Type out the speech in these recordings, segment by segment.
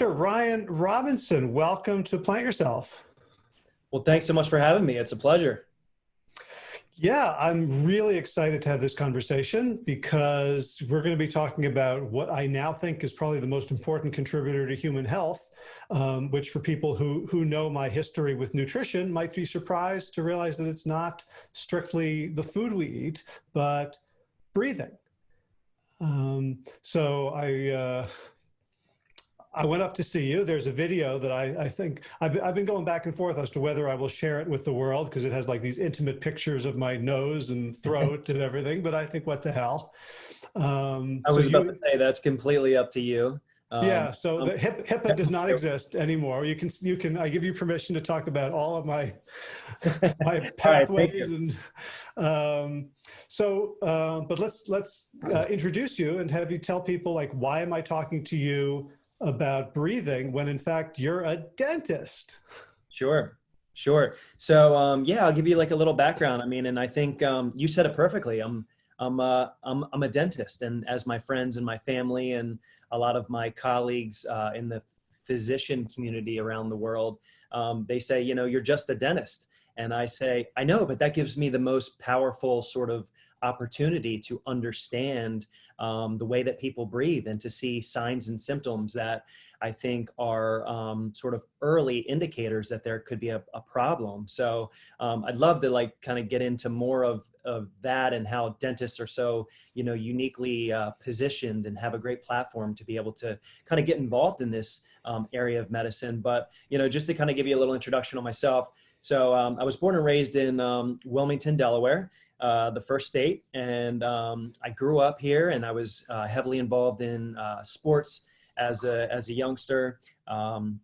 Dr. Ryan Robinson, welcome to Plant Yourself. Well, thanks so much for having me. It's a pleasure. Yeah, I'm really excited to have this conversation because we're going to be talking about what I now think is probably the most important contributor to human health, um, which for people who, who know my history with nutrition might be surprised to realize that it's not strictly the food we eat, but breathing. Um, so I, uh, I went up to see you. There's a video that I, I think I've, I've been going back and forth as to whether I will share it with the world because it has like these intimate pictures of my nose and throat and everything. But I think what the hell. Um, I was so about you, to say that's completely up to you. Um, yeah, so the HIPAA, HIPAA does not exist anymore. You can you can I give you permission to talk about all of my my pathways right, and um, so. Uh, but let's let's uh, introduce you and have you tell people like why am I talking to you about breathing when in fact you're a dentist. Sure. Sure. So um, yeah, I'll give you like a little background. I mean, and I think um, you said it perfectly. I'm I'm uh, I'm I'm a dentist, and as my friends and my family and a lot of my colleagues uh, in the physician community around the world, um, they say, you know, you're just a dentist, and I say, I know, but that gives me the most powerful sort of opportunity to understand um, the way that people breathe and to see signs and symptoms that I think are um, sort of early indicators that there could be a, a problem. So um, I'd love to like kind of get into more of, of that and how dentists are so, you know, uniquely uh, positioned and have a great platform to be able to kind of get involved in this um, area of medicine. But, you know, just to kind of give you a little introduction on myself. So um, I was born and raised in um, Wilmington, Delaware, uh, the first state. And um, I grew up here and I was uh, heavily involved in uh, sports as a, as a youngster. Um,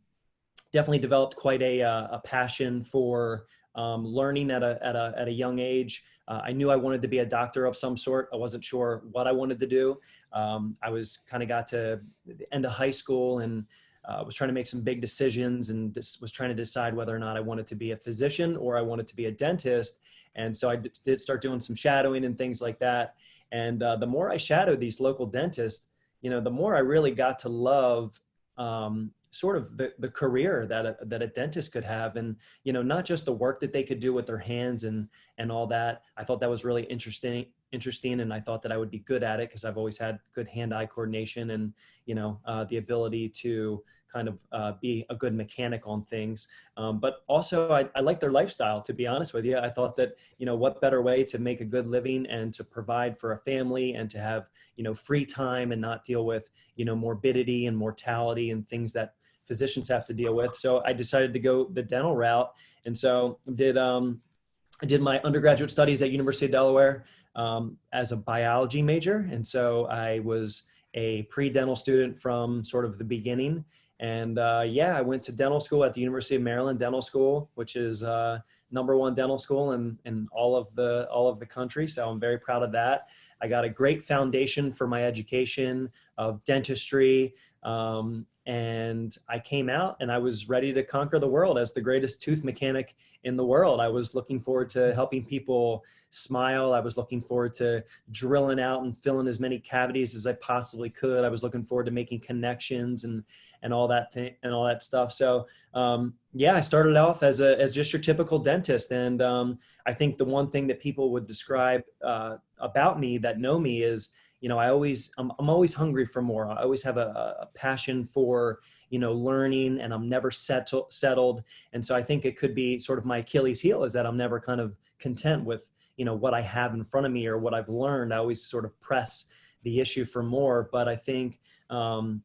definitely developed quite a, uh, a passion for um, learning at a, at, a, at a young age. Uh, I knew I wanted to be a doctor of some sort. I wasn't sure what I wanted to do. Um, I was kind of got to the end of high school and uh, was trying to make some big decisions and this was trying to decide whether or not I wanted to be a physician or I wanted to be a dentist. And so I did start doing some shadowing and things like that. And uh, the more I shadowed these local dentists, you know, the more I really got to love um, sort of the, the career that a, that a dentist could have and you know not just the work that they could do with their hands and and all that i thought that was really interesting interesting and I thought that I would be good at it because I've always had good hand-eye coordination and you know uh, the ability to kind of uh, be a good mechanic on things. Um, but also I, I like their lifestyle to be honest with you. I thought that you know what better way to make a good living and to provide for a family and to have you know free time and not deal with you know morbidity and mortality and things that physicians have to deal with. So I decided to go the dental route and so did um, I did my undergraduate studies at University of Delaware um, as a biology major. And so I was a pre-dental student from sort of the beginning. And uh, yeah, I went to dental school at the University of Maryland Dental School, which is uh, number one dental school in, in all of the all of the country. So I'm very proud of that. I got a great foundation for my education of dentistry. Um, and I came out and I was ready to conquer the world as the greatest tooth mechanic in the world. I was looking forward to helping people smile. I was looking forward to drilling out and filling as many cavities as I possibly could. I was looking forward to making connections and and all that thing and all that stuff. So um, yeah, I started off as a as just your typical dentist, and um, I think the one thing that people would describe uh, about me that know me is you know, I always, I'm, I'm always hungry for more. I always have a, a passion for, you know, learning and I'm never settle, settled. And so I think it could be sort of my Achilles heel is that I'm never kind of content with, you know, what I have in front of me or what I've learned. I always sort of press the issue for more. But I think, um,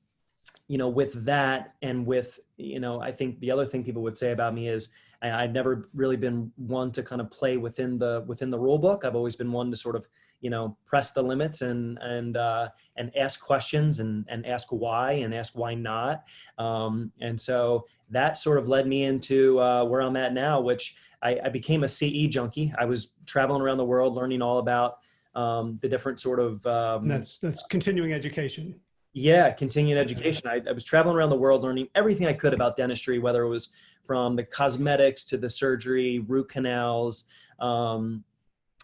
you know, with that and with, you know, I think the other thing people would say about me is, I've never really been one to kind of play within the within the rule book. I've always been one to sort of you know press the limits and and uh, and ask questions and and ask why and ask why not. Um, and so that sort of led me into uh, where I'm at now, which I, I, became a CE junkie. I was traveling around the world learning all about um, the different sort of um, that's that's continuing education. Yeah, continuing education. I, I was traveling around the world learning everything I could about dentistry, whether it was from the cosmetics to the surgery, root canals, um,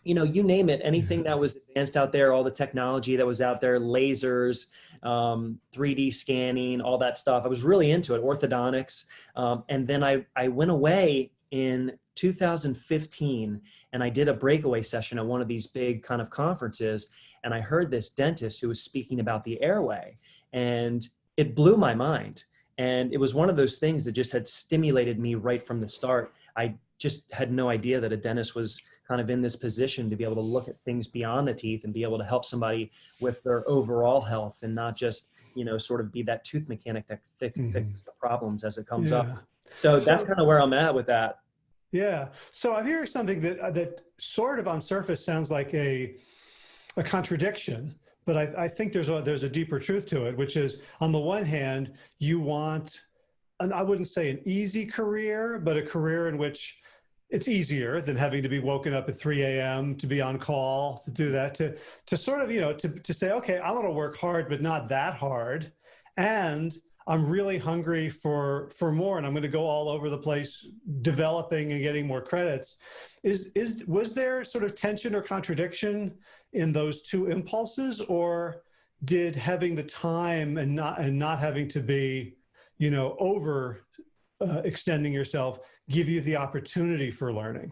you know, you name it, anything that was advanced out there, all the technology that was out there, lasers, um, 3D scanning, all that stuff. I was really into it, orthodontics. Um, and then I, I went away in 2015 and I did a breakaway session at one of these big kind of conferences. And I heard this dentist who was speaking about the airway and it blew my mind. And it was one of those things that just had stimulated me right from the start. I just had no idea that a dentist was kind of in this position to be able to look at things beyond the teeth and be able to help somebody with their overall health and not just you know sort of be that tooth mechanic that fix, mm-hmm. fixes the problems as it comes yeah. up so that's kind of where i'm at with that yeah so i'm hearing something that uh, that sort of on surface sounds like a a contradiction but I, I think there's a there's a deeper truth to it which is on the one hand you want and I wouldn't say an easy career, but a career in which it's easier than having to be woken up at 3 a.m. to be on call to do that to to sort of you know to to say okay I'm going to work hard but not that hard and I'm really hungry for for more and I'm going to go all over the place developing and getting more credits is is was there sort of tension or contradiction in those two impulses or did having the time and not and not having to be you know over uh, extending yourself give you the opportunity for learning?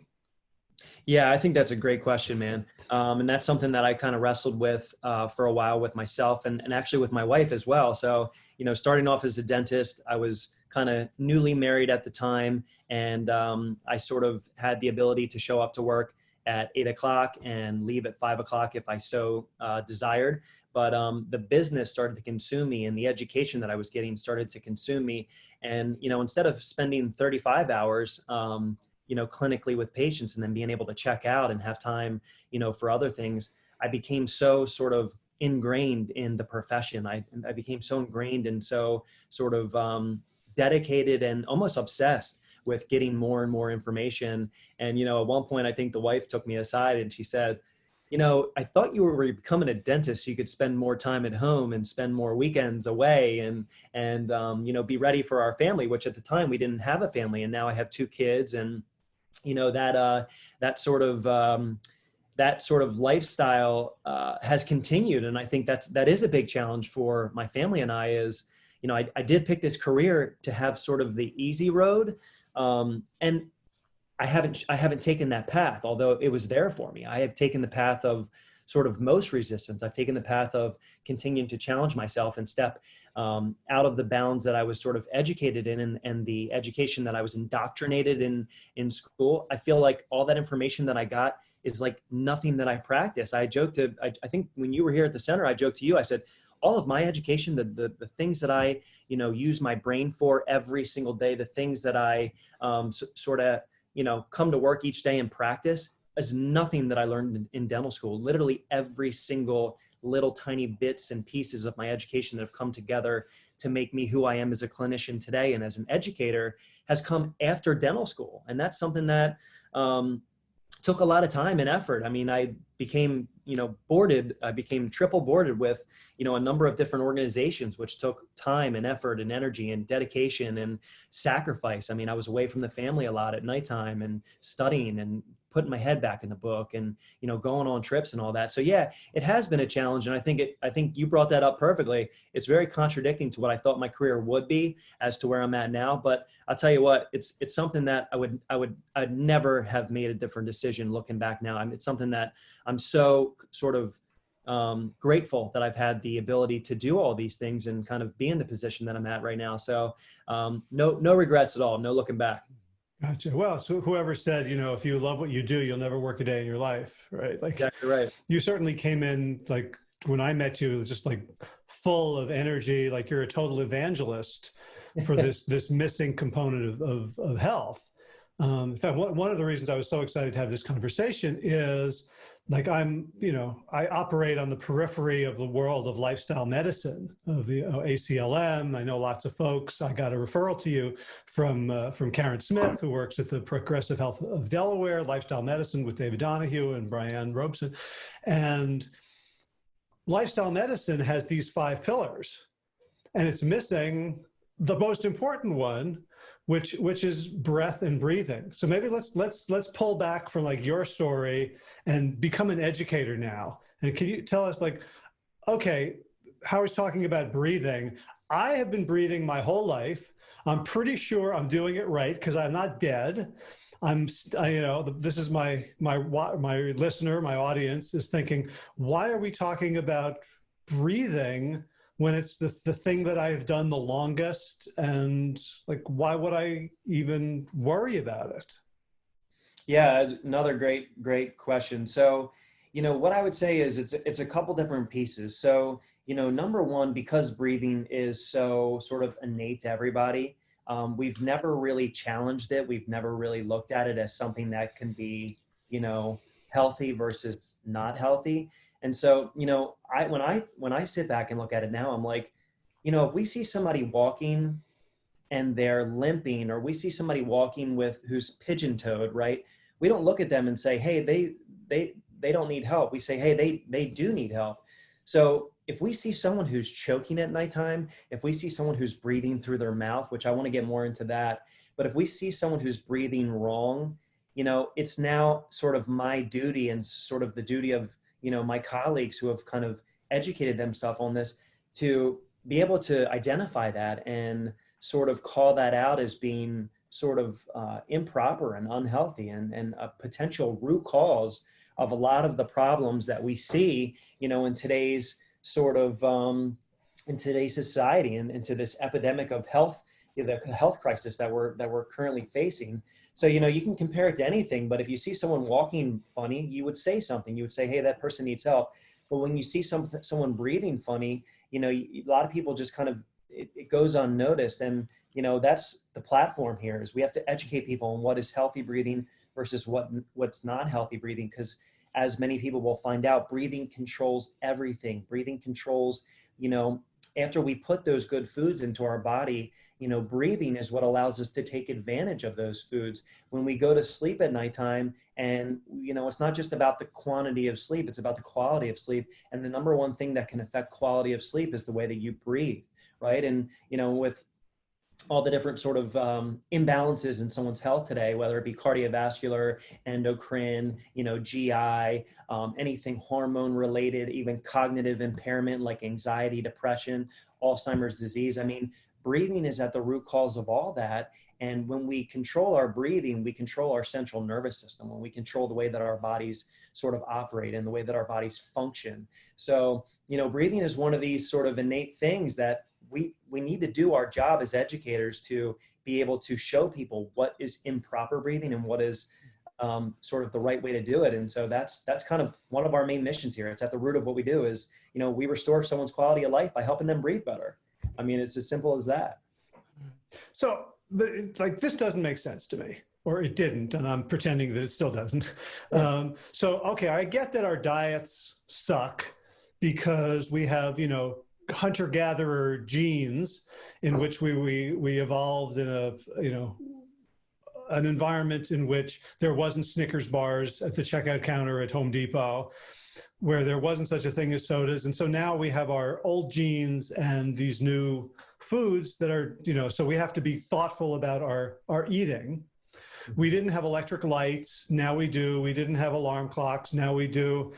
Yeah, I think that's a great question, man. Um, and that's something that I kind of wrestled with uh, for a while with myself and, and actually with my wife as well. So, you know, starting off as a dentist, I was kind of newly married at the time. And um, I sort of had the ability to show up to work at eight o'clock and leave at five o'clock if I so uh, desired. But um, the business started to consume me, and the education that I was getting started to consume me. And you know, instead of spending 35 hours, um, you know, clinically with patients, and then being able to check out and have time, you know, for other things, I became so sort of ingrained in the profession. I, I became so ingrained and so sort of um, dedicated and almost obsessed with getting more and more information. And, you know, at one point, I think the wife took me aside and she said, you know, I thought you were becoming a dentist so you could spend more time at home and spend more weekends away and, and, um, you know, be ready for our family, which at the time we didn't have a family. And now I have two kids and, you know, that, uh, that sort of, um, that sort of lifestyle uh, has continued. And I think that's, that is a big challenge for my family and I is, you know, I, I did pick this career to have sort of the easy road, um, and I haven't I haven't taken that path, although it was there for me. I have taken the path of sort of most resistance. I've taken the path of continuing to challenge myself and step um, out of the bounds that I was sort of educated in and, and, the education that I was indoctrinated in in school. I feel like all that information that I got is like nothing that I practice. I joked to, I, I think when you were here at the center, I joked to you, I said, all of my education, the, the, the things that I, you know, use my brain for every single day, the things that I um, sort of, you know, come to work each day and practice is nothing that I learned in, dental school. Literally every single little tiny bits and pieces of my education that have come together to make me who I am as a clinician today and as an educator has come after dental school. And that's something that um, took a lot of time and effort. I mean, I became you know boarded i became triple boarded with you know a number of different organizations which took time and effort and energy and dedication and sacrifice. I mean i was away from the family a lot at nighttime and studying and putting my head back in the book and you know going on trips and all that. So yeah it has been a challenge and i think it i think you brought that up perfectly. It's very contradicting to what i thought my career would be as to where i'm at now but i'll tell you what it's it's something that i would i would i'd never have made a different decision looking back now. I mean, it's something that i'm so sort of um, grateful that I've had the ability to do all these things and kind of be in the position that I'm at right now. So um, no, no regrets at all. No looking back. Gotcha. Well, so whoever said, you know, if you love what you do, you'll never work a day in your life, right? Like exactly right. You certainly came in like when I met you, just like full of energy, like you're a total evangelist for this this missing component of of, of health. Um, in fact, one, one of the reasons I was so excited to have this conversation is like I'm, you know, I operate on the periphery of the world of lifestyle medicine, of the uh, ACLM. I know lots of folks. I got a referral to you from uh, from Karen Smith, who works at the Progressive Health of Delaware, lifestyle medicine with David Donahue and Brian Robeson. And lifestyle medicine has these five pillars, and it's missing the most important one, which which is breath and breathing. So maybe let's let's let's pull back from like your story and become an educator now. And can you tell us like, okay, Howard's talking about breathing. I have been breathing my whole life. I'm pretty sure I'm doing it right because I'm not dead. I'm, I, you know, this is my my my listener, my audience is thinking, why are we talking about breathing when it's the, the thing that I've done the longest and like, why would I even worry about it? Yeah, another great, great question. So, you know, what I would say is it's, it's a couple different pieces. So, you know, number one, because breathing is so sort of innate to everybody, um, we've never really challenged it. We've never really looked at it as something that can be, you know, healthy versus not healthy. And so, you know, I when I when I sit back and look at it now, I'm like, you know, if we see somebody walking and they're limping, or we see somebody walking with who's pigeon-toed, right? We don't look at them and say, hey, they they they don't need help. We say, hey, they they do need help. So if we see someone who's choking at nighttime, if we see someone who's breathing through their mouth, which I want to get more into that, but if we see someone who's breathing wrong, you know, it's now sort of my duty and sort of the duty of you know, my colleagues who have kind of educated themselves on this to be able to identify that and sort of call that out as being sort of uh, improper and unhealthy and, and a potential root cause of a lot of the problems that we see, you know, in today's sort of, um, in today's society and into this epidemic of health the health crisis that we're that we're currently facing. So you know you can compare it to anything, but if you see someone walking funny, you would say something. You would say, "Hey, that person needs help." But when you see some someone breathing funny, you know a lot of people just kind of it, it goes unnoticed, and you know that's the platform here is we have to educate people on what is healthy breathing versus what what's not healthy breathing because as many people will find out, breathing controls everything. Breathing controls, you know, after we put those good foods into our body, you know, breathing is what allows us to take advantage of those foods. When we go to sleep at nighttime and, you know, it's not just about the quantity of sleep, it's about the quality of sleep. And the number one thing that can affect quality of sleep is the way that you breathe, right? And, you know, with all the different sort of um, imbalances in someone's health today, whether it be cardiovascular, endocrine, you know, GI, um, anything hormone related, even cognitive impairment like anxiety, depression, Alzheimer's disease. I mean, breathing is at the root cause of all that. And when we control our breathing, we control our central nervous system, when we control the way that our bodies sort of operate and the way that our bodies function. So, you know, breathing is one of these sort of innate things that we we need to do our job as educators to be able to show people what is improper breathing and what is um, sort of the right way to do it. And so that's that's kind of one of our main missions here. It's at the root of what we do is, you know, we restore someone's quality of life by helping them breathe better. I mean, it's as simple as that. So, but like this doesn't make sense to me, or it didn't, and I'm pretending that it still doesn't. Um, so, okay, I get that our diets suck because we have, you know, hunter-gatherer genes in which we, we, we evolved in a, you know, an environment in which there wasn't Snickers bars at the checkout counter at Home Depot, where there wasn't such a thing as sodas. And so now we have our old genes and these new foods that are, you know, so we have to be thoughtful about our, our eating. We didn't have electric lights, now we do. We didn't have alarm clocks, now we do.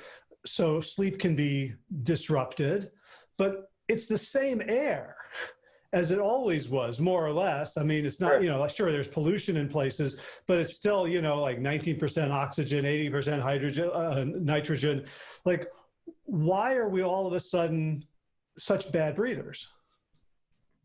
So sleep can be disrupted. But it's the same air as it always was, more or less. I mean, it's not, you know, sure, there's pollution in places, but it's still, you know, like 19% oxygen, 80% hydrogen, uh, nitrogen. Like, why are we all of a sudden such bad breathers?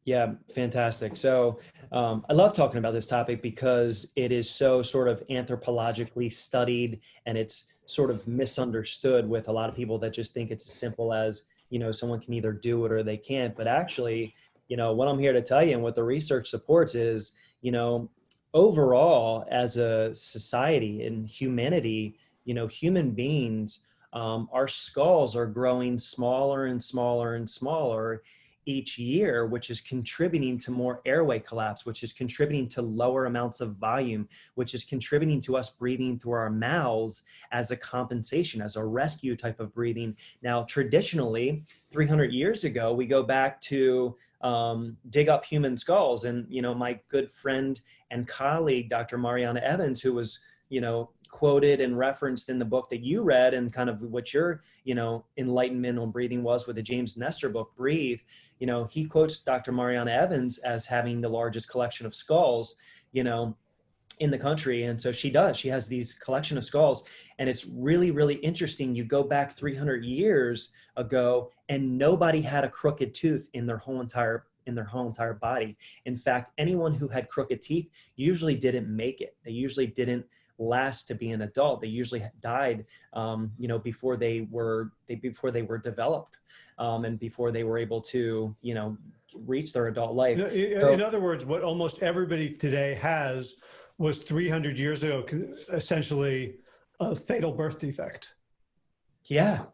Yeah, fantastic. So um, I love talking about this topic because it is so sort of anthropologically studied and it's sort of misunderstood with a lot of people that just think it's as simple as you know someone can either do it or they can't. But actually you know what i'm here to tell you and what the research supports is you know overall as a society and humanity you know human beings um, our skulls are growing smaller and smaller and smaller each year, which is contributing to more airway collapse, which is contributing to lower amounts of volume, which is contributing to us breathing through our mouths as a compensation, as a rescue type of breathing. Now, traditionally, 300 years ago, we go back to um, dig up human skulls. And, you know, my good friend and colleague, Dr. Marianna Evans, who was, you know, quoted and referenced in the book that you read and kind of what your you know enlightenment on breathing was with the james nestor book breathe you know he quotes dr marianna evans as having the largest collection of skulls you know in the country. And so she does. She has these collection of skulls. And it's really really interesting. You go back 300 years ago and nobody had a crooked tooth in their whole entire in their whole entire body. In fact anyone who had crooked teeth usually didn't make it. They usually didn't last to be an adult. They usually died, um, you know, before they were they before they were developed, um, and before they were able to, you know, reach their adult life. In, so, in other words, what almost everybody today has was 300 years ago, essentially a fatal birth defect. Yeah,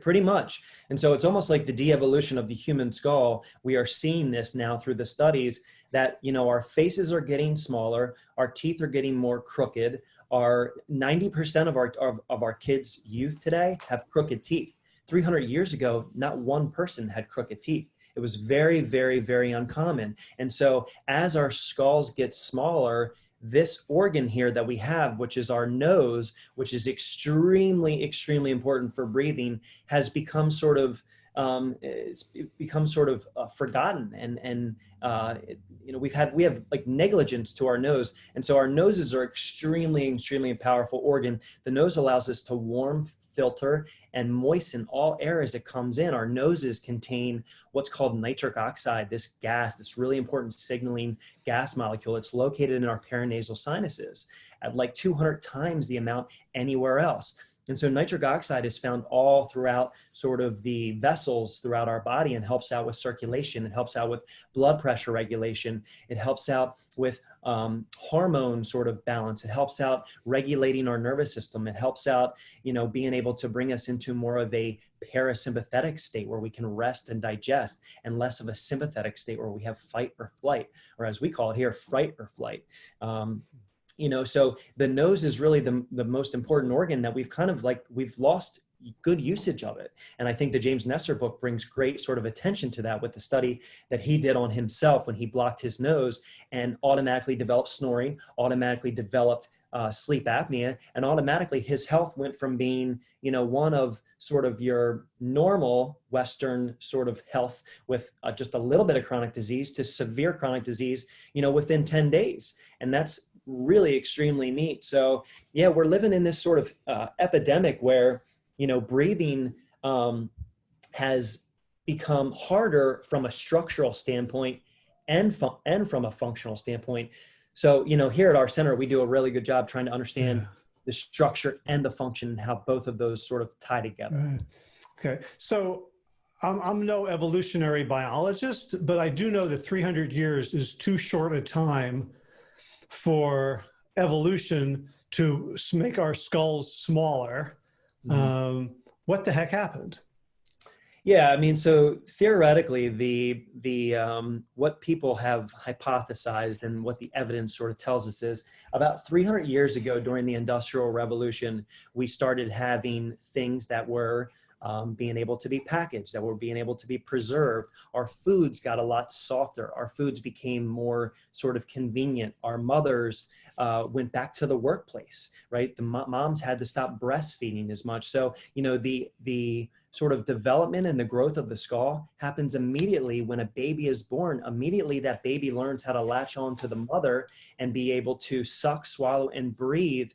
pretty, much. And so it's almost like the de-evolution of the human skull. We are seeing this now through the studies that, you know, our faces are getting smaller, our teeth are getting more crooked. Our 90% of our, of, of our kids' youth today have crooked teeth. 300 years ago, not one person had crooked teeth. It was very, very, very uncommon. And so as our skulls get smaller, this organ here that we have, which is our nose, which is extremely, extremely important for breathing, has become sort of um, it's become sort of uh, forgotten and and uh, it, you know we've had we have like negligence to our nose. And so our noses are extremely extremely powerful organ. The nose allows us to warm filter and moisten all air as it comes in. Our noses contain what's called nitric oxide, this gas, this really important signaling gas molecule. It's located in our paranasal sinuses at like 200 times the amount anywhere else. And so nitric oxide is found all throughout sort of the vessels throughout our body and helps out with circulation. It helps out with blood pressure regulation. It helps out with um, hormone sort of balance. It helps out regulating our nervous system. It helps out, you know, being able to bring us into more of a parasympathetic state where we can rest and digest and less of a sympathetic state where we have fight or flight, or as we call it here, fright or flight. Um, you know so the nose is really the, the most important organ that we've kind of like we've lost good usage of it. And i think the james nestor book brings great sort of attention to that with the study that he did on himself when he blocked his nose and automatically developed snoring automatically developed uh, sleep apnea and automatically his health went from being you know one of sort of your normal western sort of health with uh, just a little bit of chronic disease to severe chronic disease you know within 10 days. And that's really extremely neat. So yeah, we're living in this sort of uh, epidemic where, you know, breathing um, has become harder from a structural standpoint and, and from a functional standpoint. So, you know, here at our center, we do a really good job trying to understand yeah. the structure and the function and how both of those sort of tie together. Right. Okay. So I'm, I'm no evolutionary biologist, but I do know that 300 years is too short a time for evolution to make our skulls smaller. Mm -hmm. um, what the heck happened? Yeah, I mean, so theoretically, the the um, what people have hypothesized and what the evidence sort of tells us is about 300 years ago, during the Industrial Revolution, we started having things that were um, being able to be packaged, that were being able to be preserved. Our foods got a lot softer. Our foods became more sort of convenient. Our mothers uh, went back to the workplace, right? The moms had to stop breastfeeding as much. So, you know, the, the sort of development and the growth of the skull happens immediately when a baby is born. Immediately that baby learns how to latch on to the mother and be able to suck, swallow, and breathe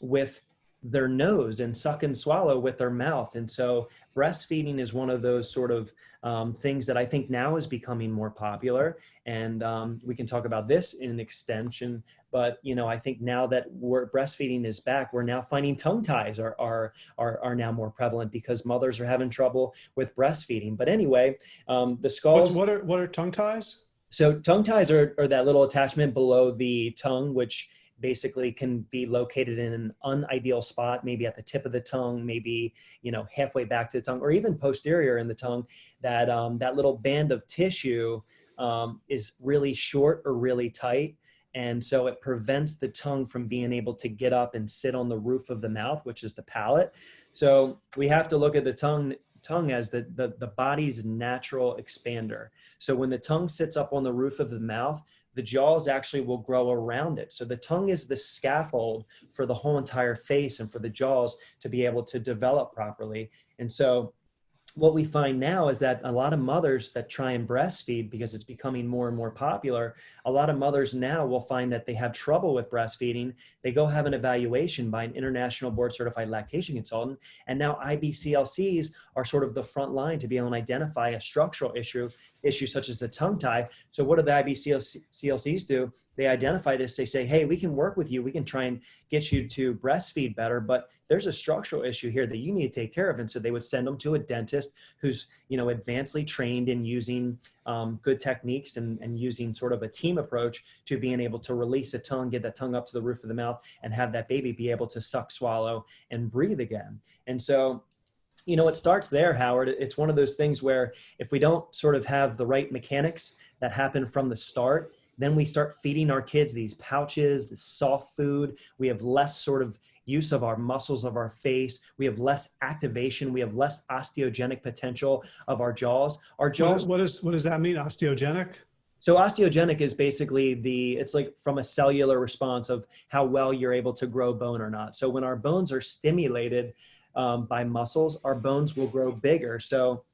with their nose and suck and swallow with their mouth. And so breastfeeding is one of those sort of um, things that I think now is becoming more popular. And um, we can talk about this in extension, but you know, I think now that we're breastfeeding is back, we're now finding tongue ties are, are, are, are now more prevalent because mothers are having trouble with breastfeeding. But anyway, um, the skulls- What's, what are, what are tongue ties? So tongue ties are, are that little attachment below the tongue, which basically can be located in an unideal spot, maybe at the tip of the tongue, maybe you know halfway back to the tongue, or even posterior in the tongue. That um, that little band of tissue um, is really short or really tight. And so it prevents the tongue from being able to get up and sit on the roof of the mouth, which is the palate. So we have to look at the tongue tongue as the, the, the body's natural expander. So when the tongue sits up on the roof of the mouth, the jaws actually will grow around it. So the tongue is the scaffold for the whole entire face and for the jaws to be able to develop properly. And so what we find now is that a lot of mothers that try and breastfeed because it's becoming more and more popular, a lot of mothers now will find that they have trouble with breastfeeding. They go have an evaluation by an international board certified lactation consultant. And now IBCLCs are sort of the front line to be able to identify a structural issue issues such as the tongue tie. So what do the IBCLCs do? They identify this, they say, hey, we can work with you. We can try and get you to breastfeed better, but there's a structural issue here that you need to take care of. And so they would send them to a dentist who's, you know, advancedly trained in using um, good techniques and, and using sort of a team approach to being able to release a tongue, get that tongue up to the roof of the mouth and have that baby be able to suck, swallow, and breathe again. And so you know, it starts there, Howard. It's one of those things where if we don't sort of have the right mechanics that happen from the start, then we start feeding our kids these pouches, this soft food. We have less sort of use of our muscles of our face. We have less activation. We have less osteogenic potential of our jaws. Our jaws. What, is, what does that mean, osteogenic? So osteogenic is basically the, it's like from a cellular response of how well you're able to grow bone or not. So when our bones are stimulated, um, by muscles, our bones will grow bigger. So,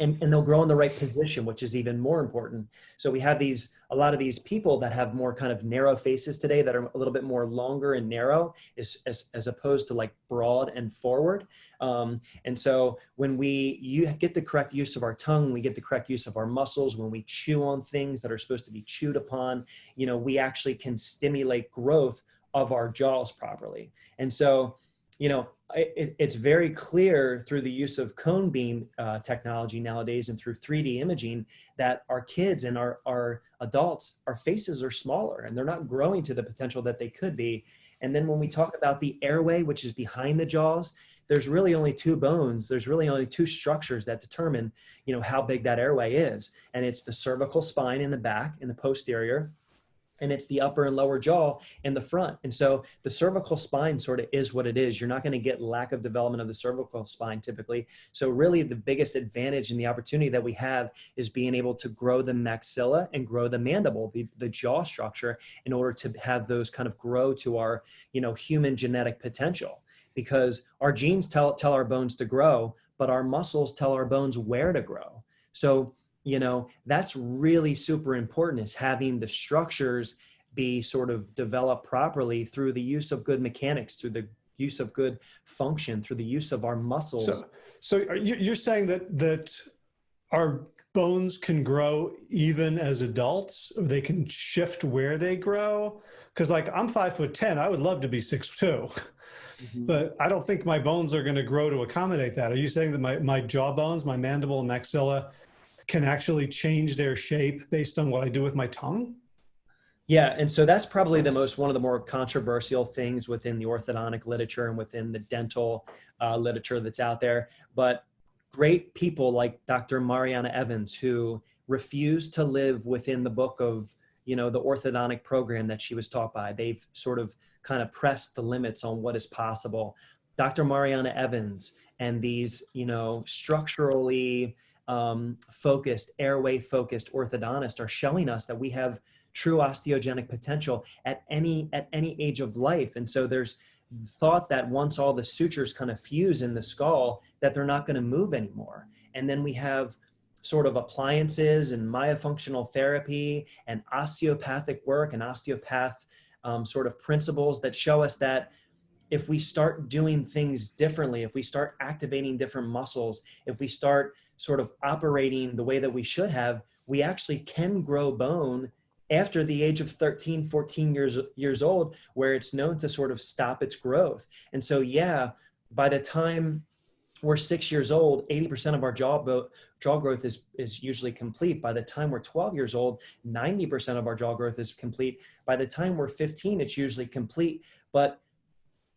and, and they'll grow in the right position, which is even more important. So we have these, a lot of these people that have more kind of narrow faces today that are a little bit more longer and narrow as, as, as opposed to like broad and forward. Um, and so when we you get the correct use of our tongue, we get the correct use of our muscles, when we chew on things that are supposed to be chewed upon, you know, we actually can stimulate growth of our jaws properly. And so, you know, it, it's very clear through the use of cone beam uh, technology nowadays and through 3D imaging that our kids and our, our adults, our faces are smaller and they're not growing to the potential that they could be. And then when we talk about the airway, which is behind the jaws, there's really only two bones. There's really only two structures that determine, you know, how big that airway is. And it's the cervical spine in the back in the posterior and it's the upper and lower jaw and the front. And so the cervical spine sort of is what it is. You're not going to get lack of development of the cervical spine typically. So really the biggest advantage and the opportunity that we have is being able to grow the maxilla and grow the mandible, the, the jaw structure in order to have those kind of grow to our, you know, human genetic potential because our genes tell, tell our bones to grow, but our muscles tell our bones where to grow. So you know that's really super important is having the structures be sort of developed properly through the use of good mechanics through the use of good function through the use of our muscles so, so you're saying that that our bones can grow even as adults or they can shift where they grow because like i'm five foot ten i would love to be six two Mm-hmm. But I don't think my bones are going to grow to accommodate that. Are you saying that my, my jaw bones, my mandible and maxilla can actually change their shape based on what I do with my tongue? Yeah, and so that's probably the most one of the more controversial things within the orthodontic literature and within the dental uh, literature that's out there. But great people like Dr. Marianna Evans, who refused to live within the book of you know the orthodontic program that she was taught by. They've sort of kind of pressed the limits on what is possible. Dr. Marianna Evans and these you know structurally um, focused, airway focused orthodontist are showing us that we have true osteogenic potential at any at any age of life. And so there's thought that once all the sutures kind of fuse in the skull, that they're not going to move anymore. And then we have sort of appliances and myofunctional therapy and osteopathic work and osteopath um, sort of principles that show us that if we start doing things differently, if we start activating different muscles, if we start sort of operating the way that we should have, we actually can grow bone after the age of 13, 14 years, years old, where it's known to sort of stop its growth. And so, yeah, by the time we're six years old, 80% of our jaw, jaw growth is, is usually complete. By the time we're 12 years old, 90% of our jaw growth is complete. By the time we're 15, it's usually complete. But,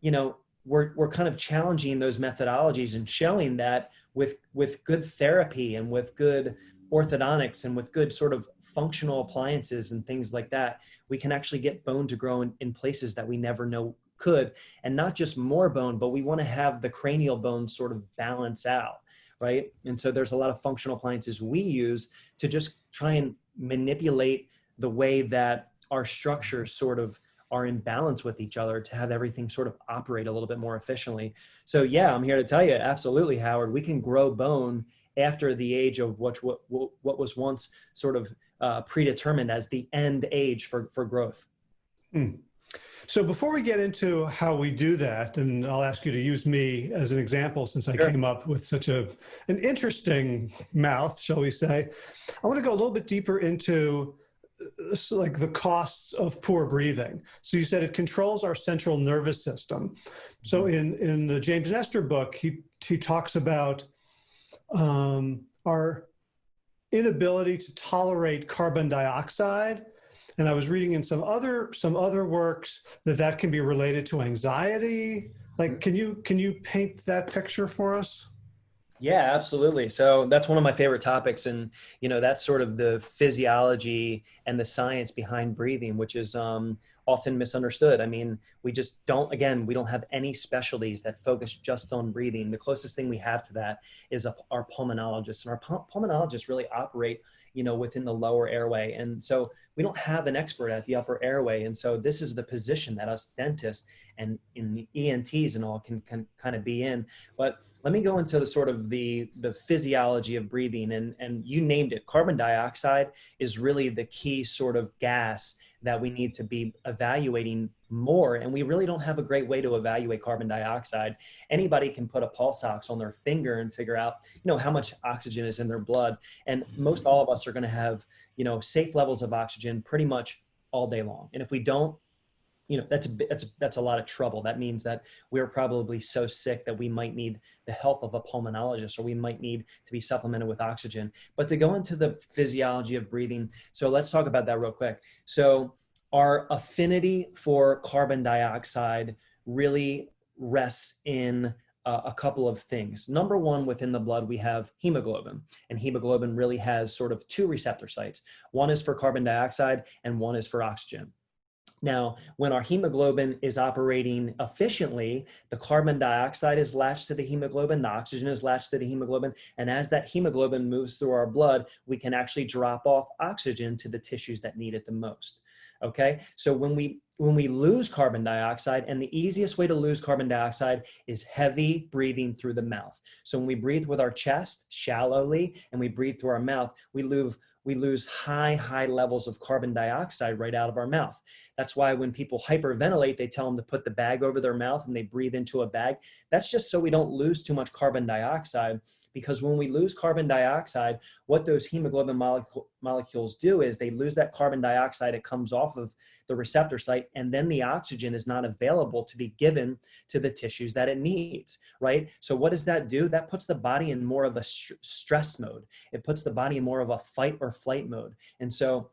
you know, we're, we're kind of challenging those methodologies and showing that with, with good therapy and with good orthodontics and with good sort of functional appliances and things like that, we can actually get bone to grow in, in places that we never know could. And not just more bone, but we want to have the cranial bone sort of balance out, right? And so there's a lot of functional appliances we use to just try and manipulate the way that our structures sort of are in balance with each other to have everything sort of operate a little bit more efficiently. So yeah, I'm here to tell you, absolutely, Howard, we can grow bone after the age of what, what, what was once sort of uh, predetermined as the end age for, for growth. Hmm. So before we get into how we do that, and I'll ask you to use me as an example since I sure. came up with such a an interesting mouth, shall we say, I want to go a little bit deeper into like the costs of poor breathing. So you said it controls our central nervous system. So mm-hmm. in in the James Nestor book, he he talks about um, our inability to tolerate carbon dioxide. And I was reading in some other some other works that that can be related to anxiety. Like, can you can you paint that picture for us? Yeah, absolutely. So that's one of my favorite topics, and you know that's sort of the physiology and the science behind breathing, which is um, often misunderstood. I mean, we just don't. Again, we don't have any specialties that focus just on breathing. The closest thing we have to that is a, our pulmonologists, and our pulmonologists really operate, you know, within the lower airway, and so we don't have an expert at the upper airway. And so this is the position that us dentists and in the ENTs and all can can kind of be in, but let me go into the sort of the the physiology of breathing and and you named it. Carbon dioxide is really the key sort of gas that we need to be evaluating more and we really don't have a great way to evaluate carbon dioxide. Anybody can put a pulse ox on their finger and figure out you know how much oxygen is in their blood and most all of us are going to have you know safe levels of oxygen pretty much all day long. And if we don't you know that's a that's that's a lot of trouble that means that we're probably so sick that we might need the help of a pulmonologist or we might need to be supplemented with oxygen but to go into the physiology of breathing so let's talk about that real quick so our affinity for carbon dioxide really rests in uh, a couple of things. Number one, within the blood, we have hemoglobin, and hemoglobin really has sort of two receptor sites. One is for carbon dioxide, and one is for oxygen. Now, when our hemoglobin is operating efficiently, the carbon dioxide is latched to the hemoglobin, the oxygen is latched to the hemoglobin, and as that hemoglobin moves through our blood, we can actually drop off oxygen to the tissues that need it the most. Okay, so when we when we lose carbon dioxide, and the easiest way to lose carbon dioxide is heavy breathing through the mouth. So when we breathe with our chest shallowly and we breathe through our mouth, we lose we lose high, high levels of carbon dioxide right out of our mouth. That's why when people hyperventilate, they tell them to put the bag over their mouth and they breathe into a bag. That's just so we don't lose too much carbon dioxide because when we lose carbon dioxide, what those hemoglobin molecule, molecules do is they lose that carbon dioxide, it comes off of the receptor site, and then the oxygen is not available to be given to the tissues that it needs, right? So what does that do? That puts the body in more of a st stress mode. It puts the body in more of a fight or flight mode. And so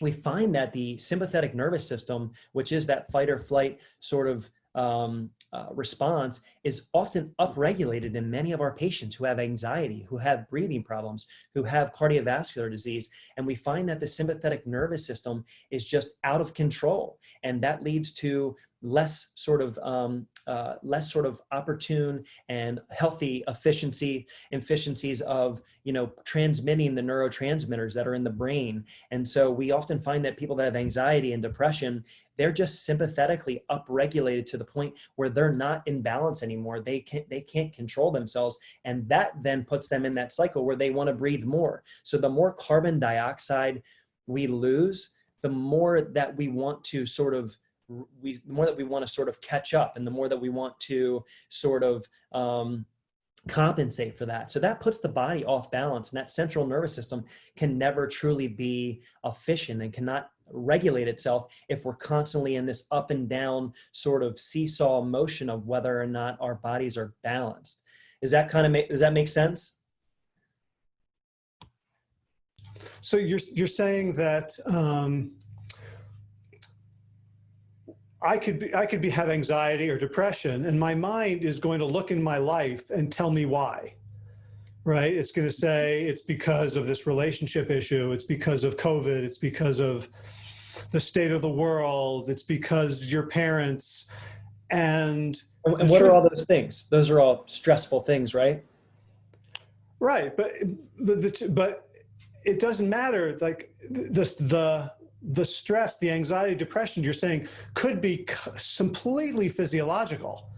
we find that the sympathetic nervous system, which is that fight or flight sort of um, uh, response is often upregulated in many of our patients who have anxiety, who have breathing problems, who have cardiovascular disease. And we find that the sympathetic nervous system is just out of control. And that leads to less sort of um, uh, less sort of opportune and healthy efficiency efficiencies of you know transmitting the neurotransmitters that are in the brain. And so we often find that people that have anxiety and depression they're just sympathetically upregulated to the point where they're not in balance anymore. They can't they can't control themselves. And that then puts them in that cycle where they want to breathe more. So the more carbon dioxide we lose the more that we want to sort of we the more that we want to sort of catch up and the more that we want to sort of um, compensate for that. So that puts the body off balance and that central nervous system can never truly be efficient and cannot regulate itself if we're constantly in this up and down sort of seesaw motion of whether or not our bodies are balanced. Is that kind of make, does that make sense? So you're you're saying that um, I could be I could be have anxiety or depression, and my mind is going to look in my life and tell me why. Right? It's going to say it's because of this relationship issue. It's because of COVID. It's because of the state of the world. It's because your parents and. And what are all those things? Those are all stressful things, right? Right, but but, but it doesn't matter. Like the the the stress, the anxiety, depression you're saying could be completely physiological.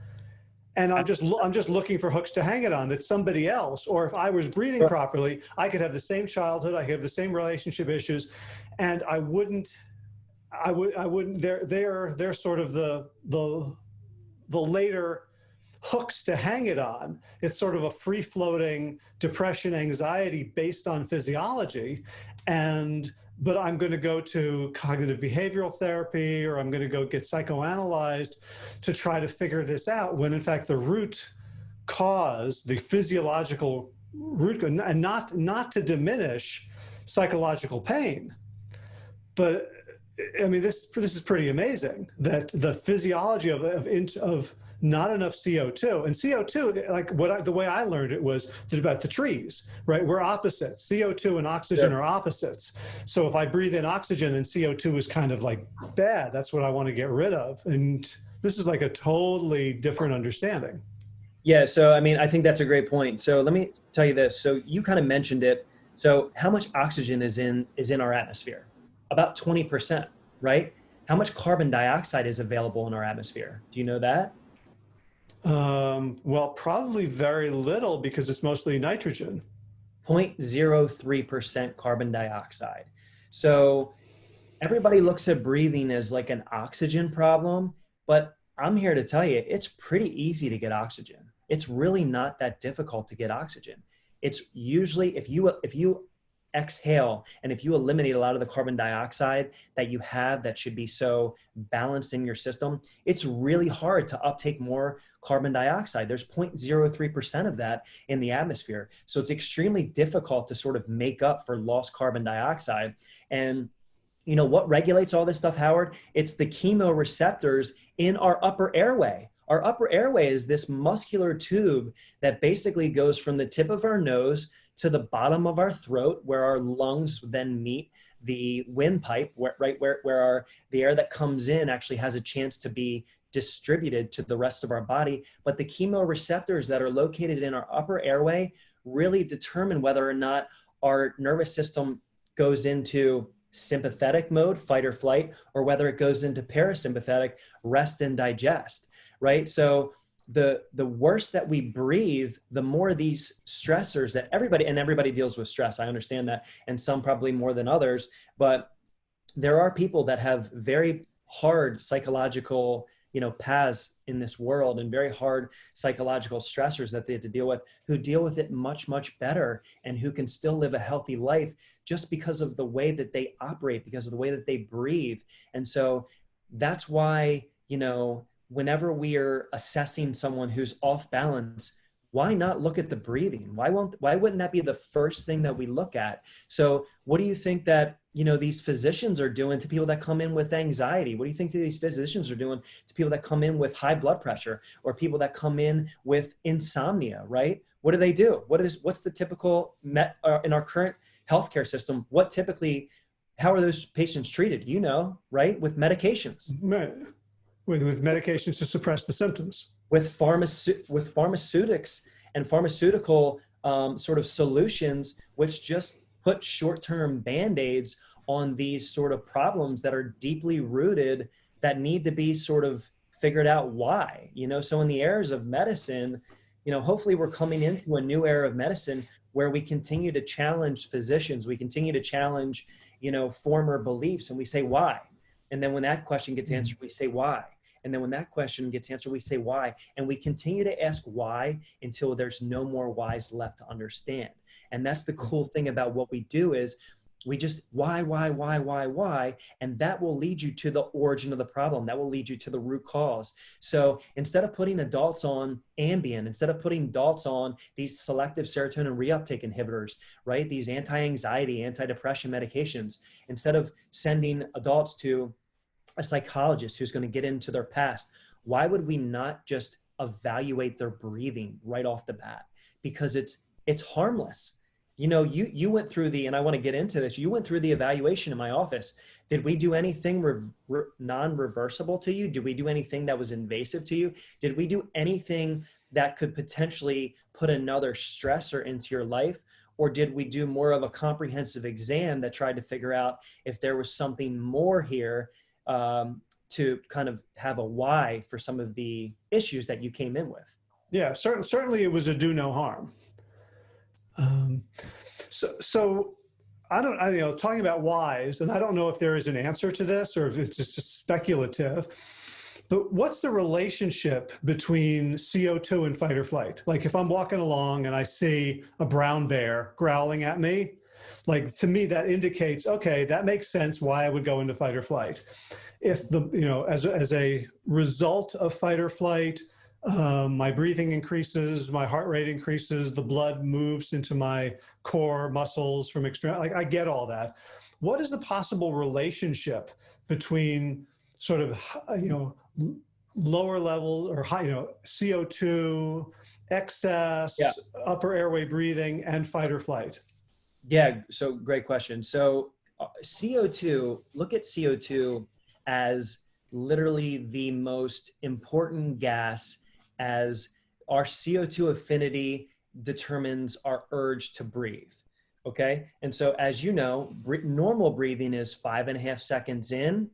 And I'm just I'm just looking for hooks to hang it on that somebody else, or if I was breathing sure. properly, I could have the same childhood, I have the same relationship issues, and I wouldn't, I would I wouldn't. They're they're they're sort of the the the later hooks to hang it on. It's sort of a free floating depression, anxiety based on physiology. And, but I'm going to go to cognitive behavioral therapy or I'm going to go get psychoanalyzed to try to figure this out when in fact the root cause, the physiological root, and not, not to diminish psychological pain, but I mean, this, this is pretty amazing that the physiology of, of, of not enough CO2. And CO2, like what I, the way I learned it was about the trees, right? We're opposites. CO2 and oxygen yeah. are opposites. So if I breathe in oxygen, then CO2 is kind of like bad. That's what I want to get rid of. And this is like a totally different understanding. Yeah. So, I mean, I think that's a great point. So let me tell you this. So you kind of mentioned it. So how much oxygen is in, is in our atmosphere? About 20%, right? How much carbon dioxide is available in our atmosphere? Do you know that? Um, well, probably very little because it's mostly nitrogen. 0.03% carbon dioxide. So everybody looks at breathing as like an oxygen problem, but I'm here to tell you it's pretty easy to get oxygen. It's really not that difficult to get oxygen. It's usually if you if you exhale and if you eliminate a lot of the carbon dioxide that you have that should be so balanced in your system it's really hard to uptake more carbon dioxide. There's 0.03% of that in the atmosphere. So it's extremely difficult to sort of make up for lost carbon dioxide. And you know what regulates all this stuff howard? It's the chemoreceptors in our upper airway. Our upper airway is this muscular tube that basically goes from the tip of our nose to the bottom of our throat where our lungs then meet the windpipe, where, right where, where our, the air that comes in actually has a chance to be distributed to the rest of our body. But the chemoreceptors that are located in our upper airway really determine whether or not our nervous system goes into sympathetic mode, fight or flight, or whether it goes into parasympathetic, rest and digest, right? So the the worse that we breathe the more these stressors that everybody and everybody deals with stress i understand that and some probably more than others but there are people that have very hard psychological you know paths in this world and very hard psychological stressors that they have to deal with who deal with it much much better and who can still live a healthy life just because of the way that they operate because of the way that they breathe. And so that's why you know whenever we are assessing someone who's off balance why not look at the breathing? Why won't why wouldn't that be the first thing that we look at? So what do you think that you know these physicians are doing to people that come in with anxiety? What do you think these physicians are doing to people that come in with high blood pressure or people that come in with insomnia right? What do they do? What is what's the typical met uh, in our current healthcare system what typically how are those patients treated? You know right? With medications with, with medications to suppress the symptoms. With, pharmace- with pharmaceutics and pharmaceutical um, sort of solutions, which just put short-term band-aids on these sort of problems that are deeply rooted that need to be sort of figured out why, you know? So in the eras of medicine, you know, hopefully we're coming into a new era of medicine where we continue to challenge physicians, we continue to challenge, you know, former beliefs and we say why. And then when that question gets mm-hmm. answered, we say why. And then when that question gets answered, we say why. And we continue to ask why until there's no more whys left to understand. And that's the cool thing about what we do is we just why why why why why and that will lead you to the origin of the problem that will lead you to the root cause so instead of putting adults on ambien instead of putting adults on these selective serotonin reuptake inhibitors right these anti-anxiety anti-depression medications instead of sending adults to a psychologist who's going to get into their past why would we not just evaluate their breathing right off the bat? Because it's it's harmless. You know you you went through the and i want to get into this you went through the evaluation in my office. Did we do anything re- re- non-reversible to you? Did we do anything that was invasive to you? Did we do anything that could potentially put another stressor into your life? Or did we do more of a comprehensive exam that tried to figure out if there was something more here um, to kind of have a why for some of the issues that you came in with yeah certainly certainly it was a do no harm um, so, so I don't, I you know, talking about whys, and I don't know if there is an answer to this or if it's just speculative, but what's the relationship between CO2 and fight or flight? Like if I'm walking along and I see a brown bear growling at me, like to me that indicates, okay, that makes sense why I would go into fight or flight. If the, you know, as, as a result of fight or flight, um, my breathing increases, my heart rate increases, the blood moves into my core muscles from extreme, like I get all that. What is the possible relationship between sort of, you know, lower level or high, you know, CO2, excess, yeah. upper airway breathing and fight or flight? Yeah, so great question. So uh, CO2, look at CO2 as literally the most important gas as our CO2 affinity determines our urge to breathe. Okay. And so, as you know, normal breathing is five and a half seconds in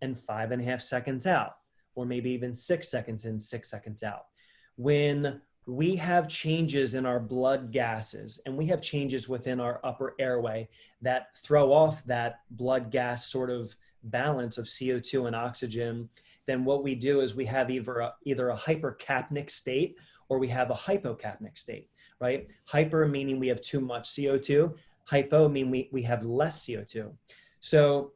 and five and a half seconds out, or maybe even six seconds in, six seconds out. When we have changes in our blood gases and we have changes within our upper airway that throw off that blood gas sort of balance of CO2 and oxygen, then what we do is we have either a, either a hypercapnic state or we have a hypocapnic state, right? Hyper meaning we have too much CO2, hypo meaning we, we have less CO2. So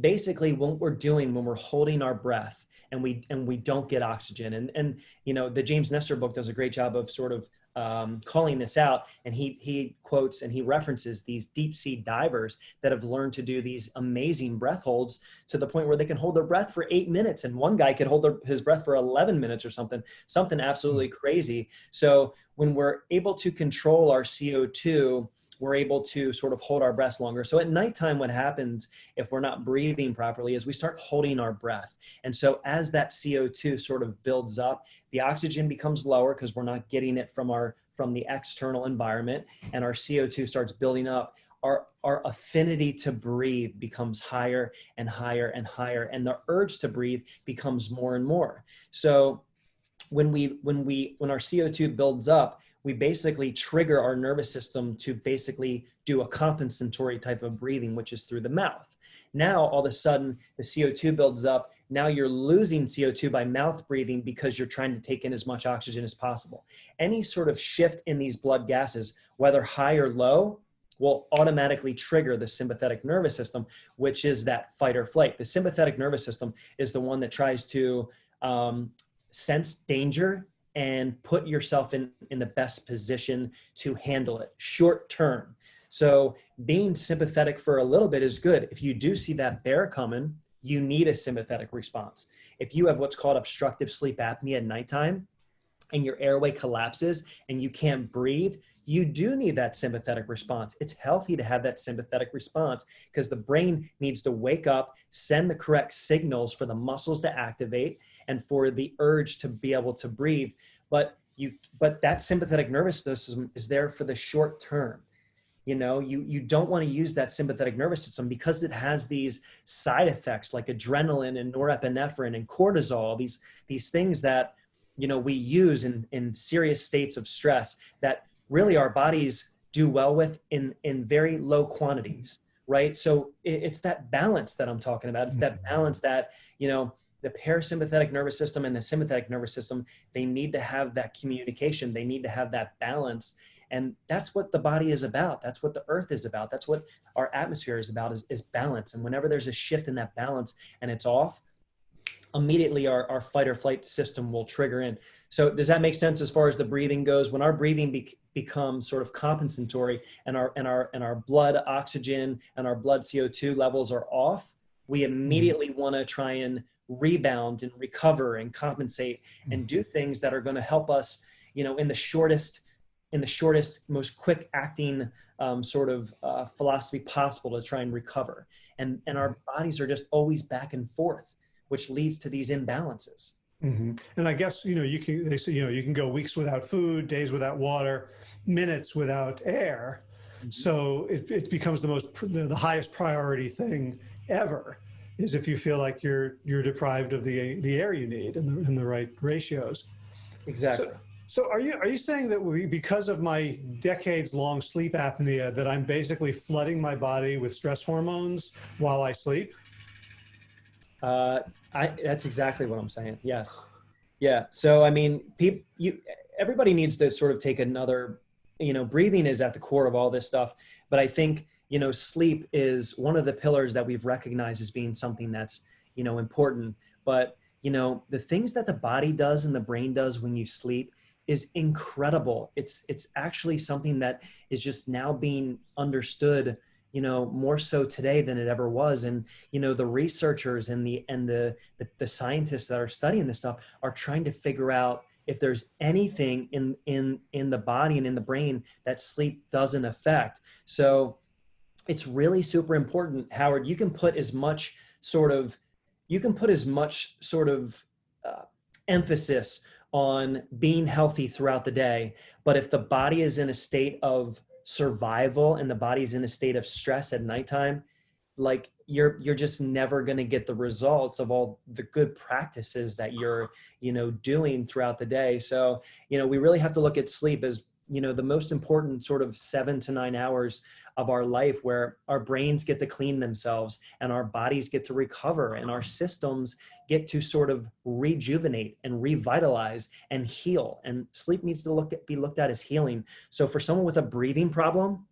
basically what we're doing when we're holding our breath and we and we don't get oxygen and and you know the James Nestor book does a great job of sort of um, calling this out, and he he quotes and he references these deep sea divers that have learned to do these amazing breath holds to the point where they can hold their breath for eight minutes, and one guy could hold their, his breath for eleven minutes or something, something absolutely hmm. crazy. So when we're able to control our CO two we're able to sort of hold our breath longer. So at nighttime, what happens if we're not breathing properly is we start holding our breath. And so as that CO2 sort of builds up, the oxygen becomes lower because we're not getting it from our from the external environment and our CO2 starts building up. Our, our affinity to breathe becomes higher and higher and higher and the urge to breathe becomes more and more so when we when we when our co2 builds up we basically trigger our nervous system to basically do a compensatory type of breathing, which is through the mouth. Now, all of a sudden, the CO2 builds up. Now you're losing CO2 by mouth breathing because you're trying to take in as much oxygen as possible. Any sort of shift in these blood gases, whether high or low, will automatically trigger the sympathetic nervous system, which is that fight or flight. The sympathetic nervous system is the one that tries to um, sense danger and put yourself in, in the best position to handle it short term. So being sympathetic for a little bit is good. If you do see that bear coming, you need a sympathetic response. If you have what's called obstructive sleep apnea at nighttime and your airway collapses and you can't breathe, you do need that sympathetic response. It's healthy to have that sympathetic response because the brain needs to wake up, send the correct signals for the muscles to activate and for the urge to be able to breathe. But you but that sympathetic nervous system is there for the short term. You know, you you don't want to use that sympathetic nervous system because it has these side effects like adrenaline and norepinephrine and cortisol, these these things that you know we use in in serious states of stress that really our bodies do well with in in very low quantities right? So it, it's that balance that i'm talking about. It's that mm-hmm. balance that you know the parasympathetic nervous system and the sympathetic nervous system they need to have that communication. They need to have that balance. And that's what the body is about. That's what the earth is about. That's what our atmosphere is about is, is balance. And whenever there's a shift in that balance and it's off immediately our, our fight or flight system will trigger in. So does that make sense as far as the breathing goes? When our breathing be, becomes sort of compensatory and our and our and our blood oxygen and our blood co2 levels are off we mm-hmm. immediately want to try and rebound and recover and compensate and do things that are going to help us you know in the shortest in the shortest most quick acting um, sort of uh, philosophy possible to try and recover. And and our bodies are just always back and forth which leads to these imbalances mm-hmm. and i guess you know you can they say you know you can go weeks without food days without water minutes without air mm-hmm. so it, it becomes the most the, the highest priority thing ever is if you feel like you're you're deprived of the the air you need in the in the right ratios. Exactly. So, so are you are you saying that we, because of my decades long sleep apnea that I'm basically flooding my body with stress hormones while I sleep? Uh, I that's exactly what I'm saying. Yes. Yeah. So I mean, people, you, everybody needs to sort of take another. You know, breathing is at the core of all this stuff, but I think you know, sleep is one of the pillars that we've recognized as being something that's, you know, important. But, you know, the things that the body does and the brain does when you sleep is incredible. It's it's actually something that is just now being understood, you know, more so today than it ever was. And you know, the researchers and the and the the, the scientists that are studying this stuff are trying to figure out if there's anything in in in the body and in the brain that sleep doesn't affect. So it's really super important, Howard. You can put as much sort of, you can put as much sort of uh, emphasis on being healthy throughout the day. But if the body is in a state of survival and the body's in a state of stress at nighttime, like you're you're just never going to get the results of all the good practices that you're you know doing throughout the day. So you know we really have to look at sleep as you know the most important sort of seven to nine hours of our life where our brains get to clean themselves and our bodies get to recover and our systems get to sort of rejuvenate and revitalize and heal. And sleep needs to look at, be looked at as healing. So for someone with a breathing problem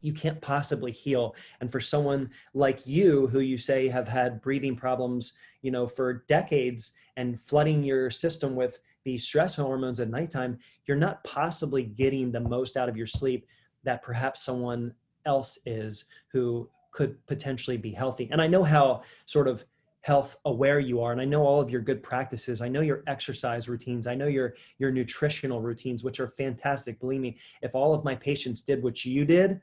you can't possibly heal and for someone like you who you say have had breathing problems you know for decades and flooding your system with these stress hormones at nighttime you're not possibly getting the most out of your sleep that perhaps someone else is who could potentially be healthy. And I know how sort of health aware you are and I know all of your good practices. I know your exercise routines. I know your your nutritional routines which are fantastic. Believe me, if all of my patients did what you did,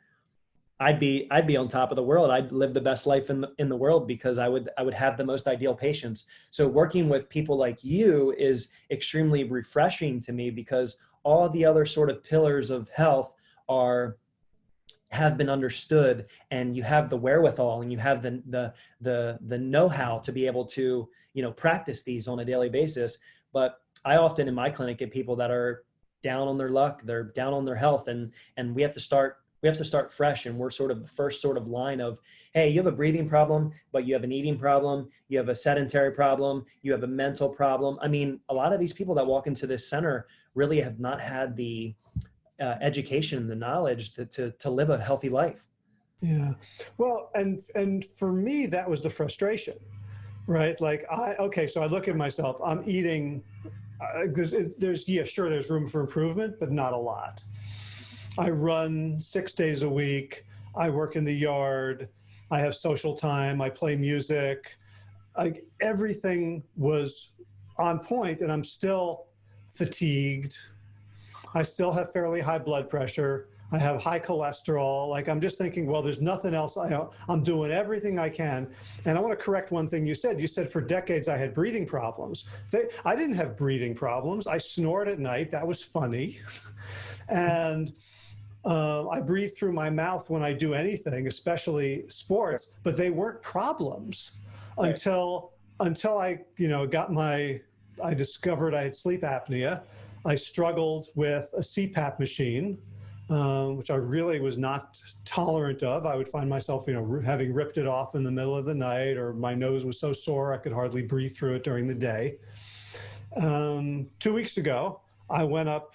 I'd be I'd be on top of the world. I'd live the best life in the, in the world because I would I would have the most ideal patients. So working with people like you is extremely refreshing to me because all the other sort of pillars of health are have been understood and you have the wherewithal and you have the the the the know-how to be able to you know practice these on a daily basis but i often in my clinic get people that are down on their luck they're down on their health and and we have to start we have to start fresh and we're sort of the first sort of line of hey you have a breathing problem but you have an eating problem you have a sedentary problem you have a mental problem i mean a lot of these people that walk into this center really have not had the uh, education and the knowledge to, to, to live a healthy life. Yeah. Well, and, and for me, that was the frustration, right? Like I, okay, so I look at myself, I'm eating, uh, there's, there's, yeah, sure, there's room for improvement, but not a lot. I run six days a week. I work in the yard. I have social time. I play music. Like everything was on point and I'm still fatigued, I still have fairly high blood pressure. I have high cholesterol. Like I'm just thinking, well, there's nothing else. I, I'm doing everything I can. And I want to correct one thing you said. You said for decades I had breathing problems. They, I didn't have breathing problems. I snored at night. That was funny. and uh, I breathe through my mouth when I do anything, especially sports, but they weren't problems right. until until I, you know, got my, I discovered I had sleep apnea I struggled with a CPAP machine, um, which I really was not tolerant of. I would find myself, you know, having ripped it off in the middle of the night, or my nose was so sore I could hardly breathe through it during the day. Um, two weeks ago, I went up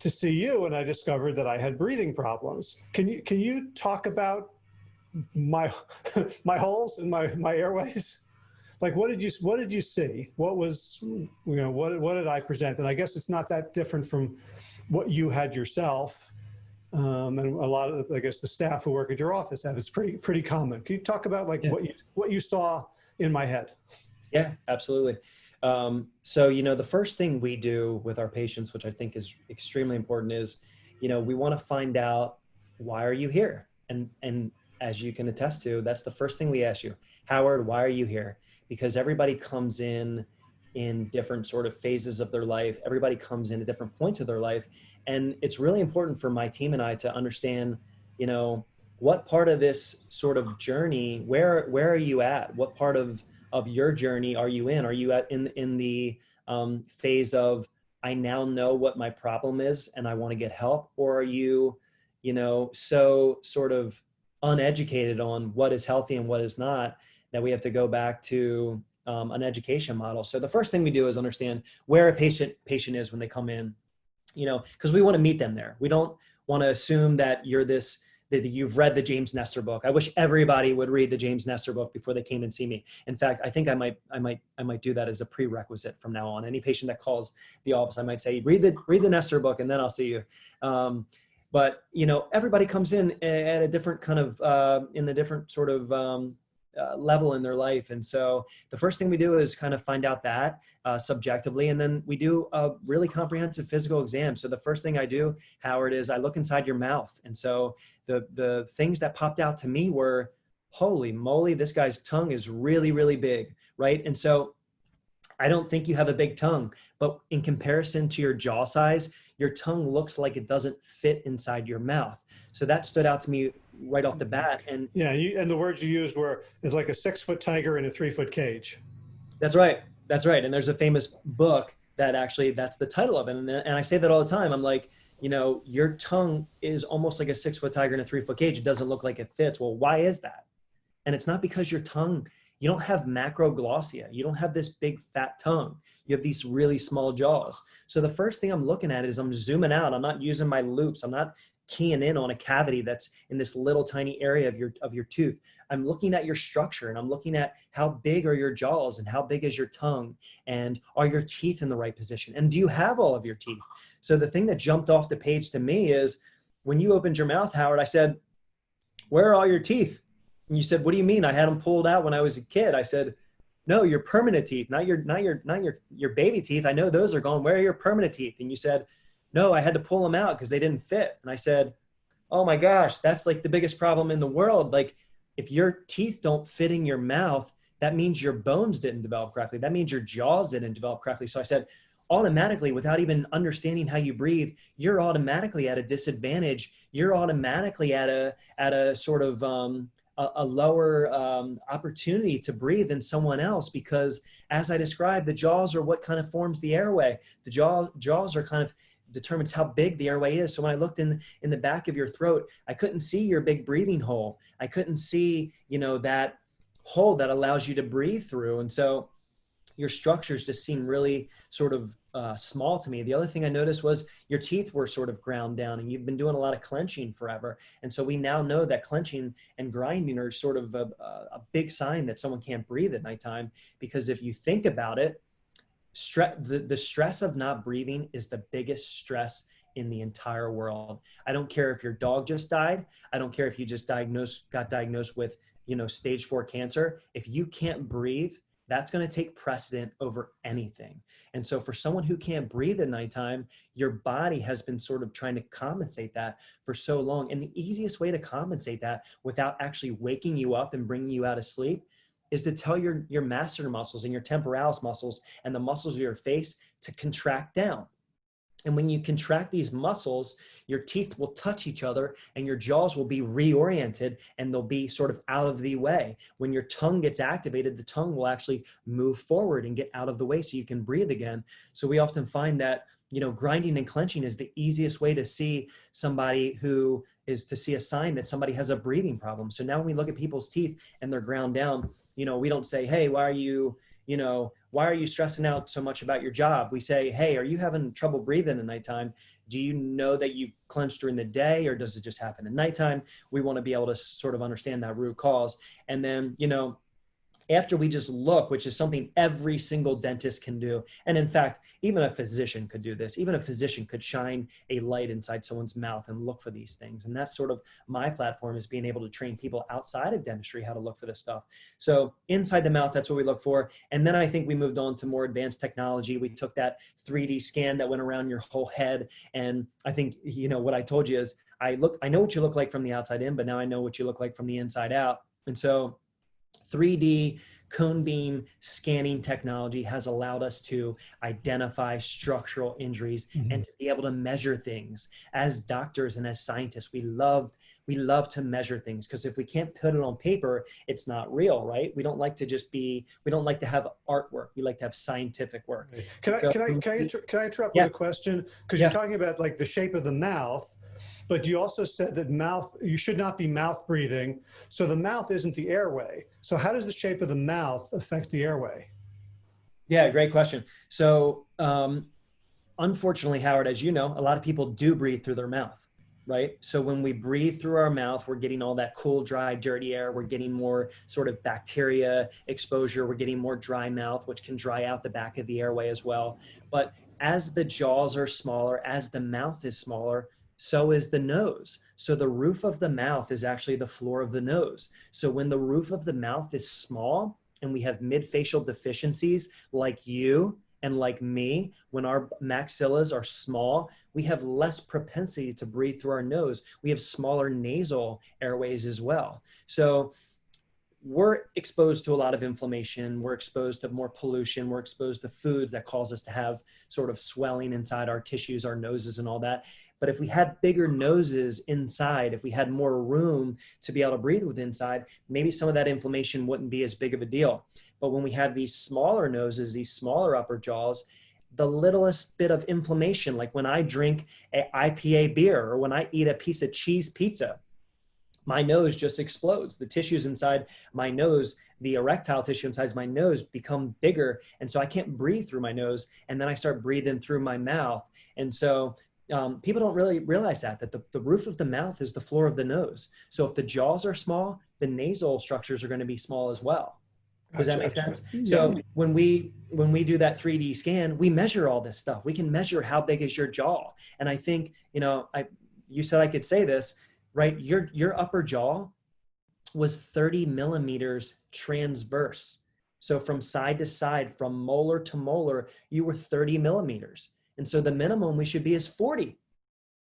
to see you and I discovered that I had breathing problems. Can you, can you talk about my, my holes and my, my airways? Like, what did you, what did you see? What was, you know, what, what did I present? And I guess it's not that different from what you had yourself. Um, and a lot of, I guess, the staff who work at your office have, It's pretty, pretty common. Can you talk about like Yeah. what you, what you saw in my head? Yeah, absolutely. Um, so, you know, the first thing we do with our patients, which I think is extremely important, is, you know, we want to find out why are you here? And and as you can attest to, that's the first thing we ask you. Howard, why are you here? Because everybody comes in in different sort of phases of their life. Everybody comes in at different points of their life. And it's really important for my team and I to understand, you know, what part of this sort of journey, where where are you at? What part of of your journey are you in? Are you at in in the um, phase of I now know what my problem is and I want to get help, or are you, you know, so sort of uneducated on what is healthy and what is not that we have to go back to um, an education model. So the first thing we do is understand where a patient patient is when they come in, you know, because we want to meet them there. We don't want to assume that you're this that you've read the James Nestor book. I wish everybody would read the James Nestor book before they came and see me. In fact, I think I might, I might, I might do that as a prerequisite from now on. Any patient that calls the office, I might say, read the, read the Nestor book and then I'll see you. Um, but you know, everybody comes in at a different kind of, uh, in the different sort of um, uh, level in their life. And so the first thing we do is kind of find out that uh, subjectively, and then we do a really comprehensive physical exam. So the first thing I do, Howard, is I look inside your mouth. And so the, the things that popped out to me were, holy moly, this guy's tongue is really, really big, right? And so I don't think you have a big tongue, but in comparison to your jaw size, your tongue looks like it doesn't fit inside your mouth. So that stood out to me right off the bat. And Yeah, you, and the words you used were, it's like a six foot tiger in a three foot cage. That's right. That's right. And there's a famous book that actually that's the title of it. And, and I say that all the time. I'm like, you know, your tongue is almost like a six foot tiger in a three foot cage. It doesn't look like it fits. Well, why is that? And it's not because your tongue, you don't have macroglossia. You don't have this big fat tongue. You have these really small jaws. So the first thing I'm looking at is I'm zooming out. I'm not using my loupes. I'm not keying in on a cavity that's in this little tiny area of your of your tooth. I'm looking at your structure and I'm looking at how big are your jaws and how big is your tongue and are your teeth in the right position and do you have all of your teeth? So the thing that jumped off the page to me is when you opened your mouth, Howard, I said, "Where are all your teeth?" And you said, "What do you mean? I had them pulled out when I was a kid." I said, "No, your permanent teeth, not your not your not your your baby teeth. I know those are gone. Where are your permanent teeth?" And you said, "No, I had to pull them out because they didn't fit." And I said, "Oh my gosh, that's like the biggest problem in the world. Like if your teeth don't fit in your mouth, that means your bones didn't develop correctly. That means your jaws didn't develop correctly." So I said, automatically without even understanding how you breathe you're automatically at a disadvantage you're automatically at a at a sort of um, a, lower um, opportunity to breathe than someone else because as i described the jaws are what kind of forms the airway the jaw jaws are kind of determines how big the airway is so when i looked in in the back of your throat i couldn't see your big breathing hole i couldn't see you know that hole that allows you to breathe through and so your structures just seem really sort of uh, small to me. The other thing I noticed was your teeth were sort of ground down and you've been doing a lot of clenching forever. And so we now know that clenching and grinding are sort of a, a big sign that someone can't breathe at nighttime because if you think about it, the, the stress of not breathing is the biggest stress in the entire world. I don't care if your dog just died. I don't care if you just diagnosed, got diagnosed with, you know, stage four cancer. If you can't breathe, that's going to take precedent over anything. And so for someone who can't breathe at nighttime, your body has been sort of trying to compensate that for so long. And the easiest way to compensate that without actually waking you up and bringing you out of sleep is to tell your, your masseter muscles and your temporalis muscles and the muscles of your face to contract down. And when you contract these muscles, your teeth will touch each other and your jaws will be reoriented and they'll be sort of out of the way. When your tongue gets activated, the tongue will actually move forward and get out of the way so you can breathe again. So we often find that you know, grinding and clenching is the easiest way to see somebody who is to see a sign that somebody has a breathing problem. So now when we look at people's teeth and they're ground down, you know, we don't say, hey, why are you, you know, why are you stressing out so much about your job? We say, hey, are you having trouble breathing at nighttime? Do you know that you clench during the day or does it just happen at nighttime? We want to be able to sort of understand that root cause. And then, you know, after we just look, which is something every single dentist can do. And in fact, even a physician could do this. Even a physician could shine a light inside someone's mouth and look for these things. And that's sort of my platform is being able to train people outside of dentistry how to look for this stuff. So inside the mouth, that's what we look for. And then I think we moved on to more advanced technology. We took that 3D scan that went around your whole head. And I think, you know, what I told you is I look, I know what you look like from the outside in, but now I know what you look like from the inside out. And so 3D cone beam scanning technology has allowed us to identify structural injuries mm-hmm. and to be able to measure things. As doctors and as scientists, we love we love to measure things because if we can't put it on paper, it's not real, right? We don't like to just be we don't like to have artwork. We like to have scientific work. Can I so, can I can I, inter- can I interrupt yeah. with a question? Because yeah. you're talking about like the shape of the mouth but you also said that mouth, you should not be mouth breathing. So the mouth isn't the airway. So how does the shape of the mouth affect the airway? Yeah, great question. So um, unfortunately, Howard, as you know, a lot of people do breathe through their mouth, right? So when we breathe through our mouth, we're getting all that cool, dry, dirty air. We're getting more sort of bacteria exposure. We're getting more dry mouth, which can dry out the back of the airway as well. But as the jaws are smaller, as the mouth is smaller, so is the nose. So the roof of the mouth is actually the floor of the nose. So when the roof of the mouth is small and we have midfacial deficiencies like you and like me, when our maxillas are small, we have less propensity to breathe through our nose. We have smaller nasal airways as well. So we're exposed to a lot of inflammation. We're exposed to more pollution. We're exposed to foods that cause us to have sort of swelling inside our tissues, our noses, and all that. But if we had bigger noses inside, if we had more room to be able to breathe with inside, maybe some of that inflammation wouldn't be as big of a deal. But when we have these smaller noses, these smaller upper jaws, the littlest bit of inflammation, like when I drink a IPA beer or when I eat a piece of cheese pizza, my nose just explodes. The tissues inside my nose, the erectile tissue inside my nose become bigger. And so I can't breathe through my nose. And then I start breathing through my mouth. And so um, people don't really realize that, that the, the roof of the mouth is the floor of the nose. So if the jaws are small, the nasal structures are going to be small as well. Does that make sense? Yeah. So when we when we do that 3D scan, we measure all this stuff. We can measure how big is your jaw. And I think, you know, I you said I could say this, right? Your your upper jaw was 30 millimeters transverse. So from side to side, from molar to molar, you were 30 millimeters. And so the minimum we should be is 40.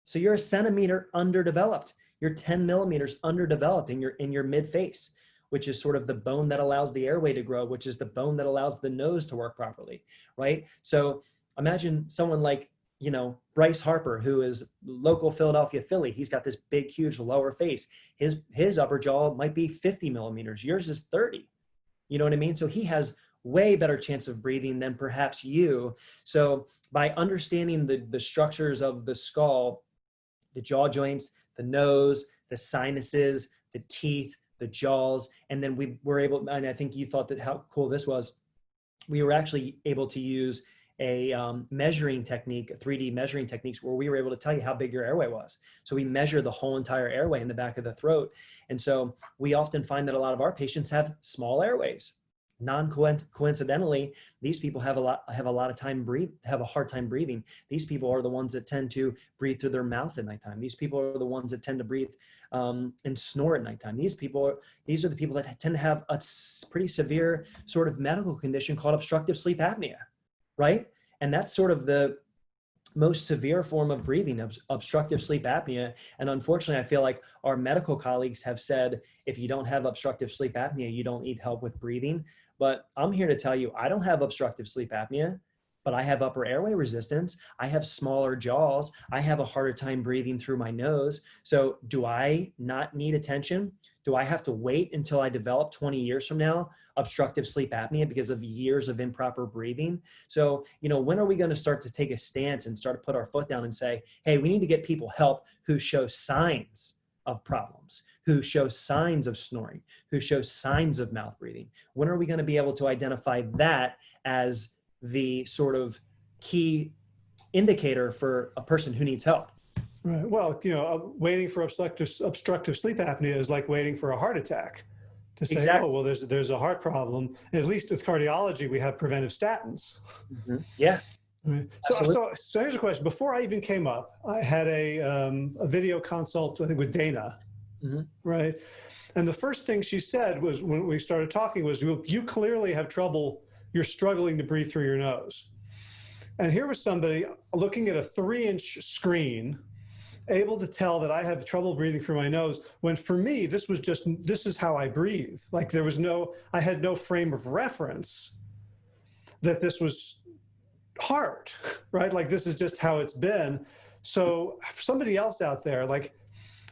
So you're a centimeter underdeveloped. You're 10 millimeters underdeveloped in your, in your mid face, which is sort of the bone that allows the airway to grow, which is the bone that allows the nose to work properly, right? So imagine someone like, you know, Bryce Harper, who is local Philadelphia Philly. He's got this big, huge lower face. His, his upper jaw might be 50 millimeters. Yours is 30. You know what I mean? So he has way better chance of breathing than perhaps you. So by understanding the, the structures of the skull, the jaw joints, the nose, the sinuses, the teeth, the jaws, and then we were able, and I think you thought that how cool this was, we were actually able to use a um, measuring technique, 3D measuring techniques where we were able to tell you how big your airway was. So we measure the whole entire airway in the back of the throat. And so we often find that a lot of our patients have small airways non-coincidentally these people have a lot have a lot of time breathe have a hard time breathing. These people are the ones that tend to breathe through their mouth at nighttime. These people are the ones that tend to breathe um, and snore at nighttime. These people are, these are the people that tend to have a pretty severe sort of medical condition called obstructive sleep apnea right? And that's sort of the most severe form of breathing, ob obstructive sleep apnea. And unfortunately, I feel like our medical colleagues have said, if you don't have obstructive sleep apnea, you don't need help with breathing. But I'm here to tell you, I don't have obstructive sleep apnea, but I have upper airway resistance. I have smaller jaws. I have a harder time breathing through my nose. So do I not need attention? Do I have to wait until I develop 20 years from now obstructive sleep apnea because of years of improper breathing? So, you know, when are we going to start to take a stance and start to put our foot down and say, hey, we need to get people help who show signs of problems, who show signs of snoring, who show signs of mouth breathing? When are we going to be able to identify that as the sort of key indicator for a person who needs help? Right. Well, you know, uh, waiting for obstructive, obstructive sleep apnea is like waiting for a heart attack to say, Exactly. oh, well, there's, there's a heart problem. At least with cardiology, we have preventive statins. Yeah. Right. So, so, so here's a question. Before I even came up, I had a, um, a video consult, I think, with Dana, Mhm. right? And the first thing she said was when we started talking was, you, you clearly have trouble, you're struggling to breathe through your nose. And here was somebody looking at a three inch screen, able to tell that I have trouble breathing through my nose, when for me, this was just, this is how I breathe. Like there was no, I had no frame of reference that this was hard, right? Like this is just how it's been. So somebody else out there, like,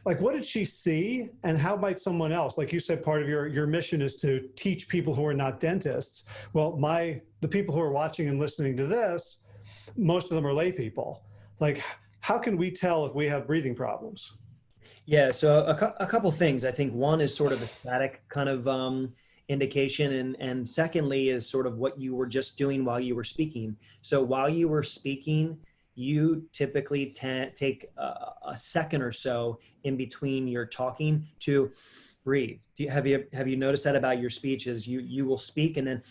like what did she see and how might someone else, like you said, part of your, your mission is to teach people who are not dentists. Well, my, the people who are watching and listening to this, most of them are lay people. Like, how can we tell if we have breathing problems? Yeah, so a, a couple things. I think one is sort of a static kind of um, indication, and and secondly is sort of what you were just doing while you were speaking. So while you were speaking, you typically ta- take a, a second or so in between your talking to breathe. You, have you have you noticed that about your speeches? You you will speak and then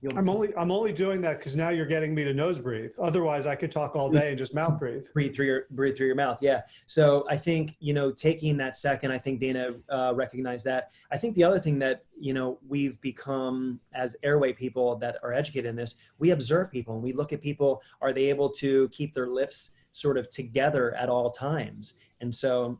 you'll I'm only, I'm only doing that because now you're getting me to nose breathe. Otherwise I could talk all day and just mouth breathe. breathe through your breathe through your mouth yeah so i think you know taking that second i think dana uh, recognized that i think the other thing that you know we've become as airway people that are educated in this we observe people and we look at people are they able to keep their lips sort of together at all times and so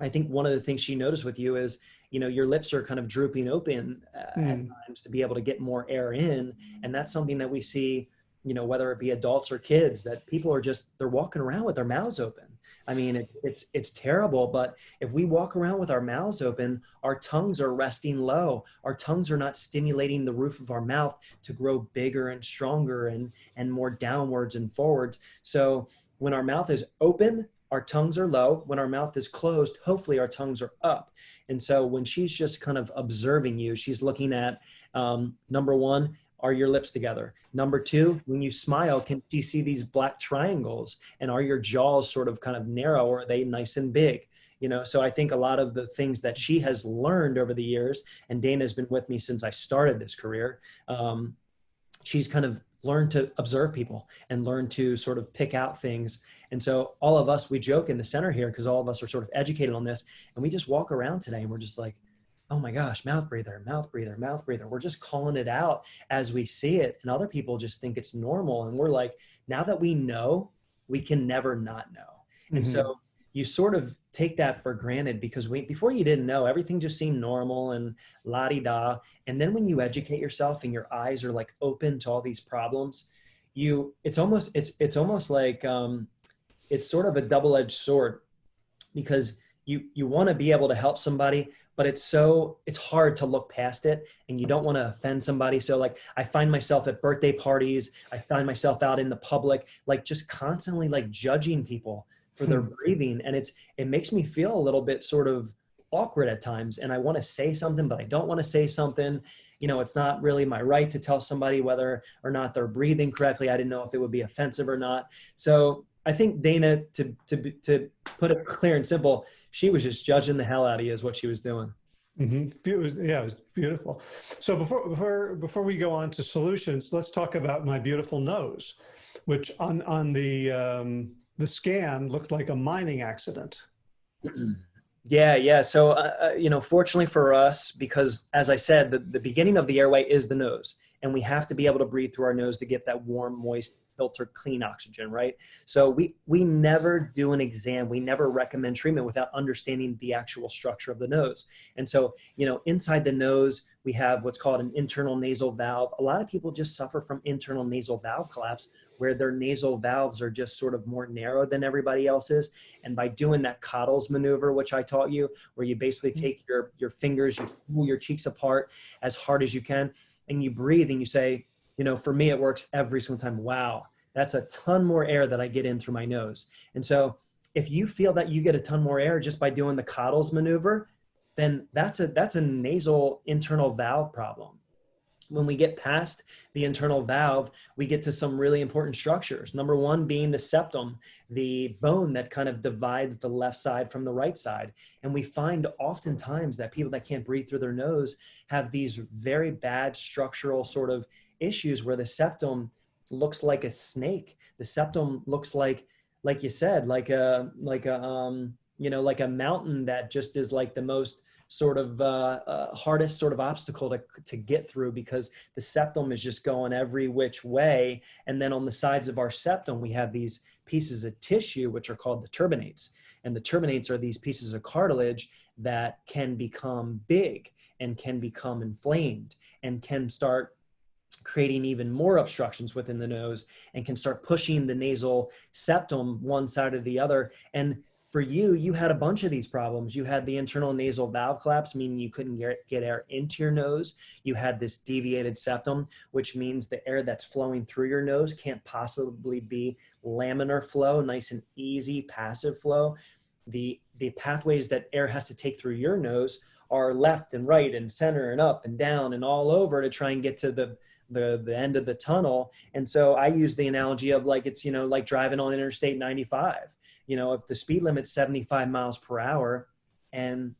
i think one of the things she noticed with you is you know your lips are kind of drooping open uh, at Mm. times to be able to get more air in. And that's something that we see you know whether it be adults or kids that people are just they're walking around with their mouths open. I mean it's it's it's terrible but if we walk around with our mouths open our tongues are resting low. Our tongues are not stimulating the roof of our mouth to grow bigger and stronger and and more downwards and forwards. So when our mouth is open our tongues are low. When our mouth is closed hopefully our tongues are up. And so when she's just kind of observing you she's looking at um, number one are your lips together? Number two when you smile can you see these black triangles? And are your jaws sort of kind of narrow or are they nice and big? You know so i think a lot of the things that she has learned over the years and dana has been with me since i started this career um, she's kind of learned to observe people and learn to sort of pick out things. And so all of us we joke in the center here because all of us are sort of educated on this and we just walk around today and we're just like oh my gosh mouth breather mouth breather mouth breather. We're just calling it out as we see it and other people just think it's normal and we're like now that we know we can never not know. And Mhm. so you sort of take that for granted because we, before you didn't know everything just seemed normal and la-di-da. And then when you educate yourself and your eyes are like open to all these problems you it's almost it's it's almost like um it's sort of a double-edged sword because you you want to be able to help somebody but it's so it's hard to look past it and you don't want to offend somebody. So like i find myself at birthday parties i find myself out in the public like just constantly like judging people for their breathing and it's it makes me feel a little bit sort of awkward at times and i want to say something but i don't want to say something. You know it's not really my right to tell somebody whether or not they're breathing correctly. I didn't know if it would be offensive or not. So i think dana to to to put it clear and simple she was just judging the hell out of you is what she was doing. Hmm It was, yeah, it was beautiful. So before before before we go on to solutions, let's talk about my beautiful nose, which on on the um, the scan looked like a mining accident. Yeah, yeah. So, uh, uh, you know, fortunately for us, because as I said, the, the beginning of the airway is the nose, and we have to be able to breathe through our nose to get that warm, moist, filtered, clean oxygen, right? So we we never do an exam, we never recommend treatment without understanding the actual structure of the nose. And so, you know, inside the nose, we have what's called an internal nasal valve. A lot of people just suffer from internal nasal valve collapse, where their nasal valves are just sort of more narrow than everybody else's. And by doing that Cottle's maneuver, which I taught you, where you basically mm-hmm. take your, your fingers, you pull your cheeks apart as hard as you can, and you breathe and you say, you know, for me, it works every single time. Wow, that's a ton more air that I get in through my nose. And so if you feel that you get a ton more air just by doing the Cottle's maneuver, then that's a that's a nasal internal valve problem. When we get past the internal valve, we get to some really important structures. Number one being the septum, the bone that kind of divides the left side from the right side. And we find oftentimes that people that can't breathe through their nose have these very bad structural sort of issues where the septum looks like a snake. The septum looks like, like you said, like a, like a, um, you know, like a mountain that just is like the most sort of uh, uh, hardest sort of obstacle to, to get through because the septum is just going every which way. And then on the sides of our septum, we have these pieces of tissue, which are called the turbinates. And the turbinates are these pieces of cartilage that can become big and can become inflamed and can start creating even more obstructions within the nose and can start pushing the nasal septum one side or the other. And for you, you had a bunch of these problems. You had the internal nasal valve collapse, meaning you couldn't get, get air into your nose. You had this deviated septum, which means the air that's flowing through your nose can't possibly be laminar flow, nice and easy passive flow. The, the pathways that air has to take through your nose are left and right and center and up and down and all over to try and get to the the the end of the tunnel and so i use the analogy of like it's you know like driving on interstate 95 you know if the speed limit's 75 miles per hour and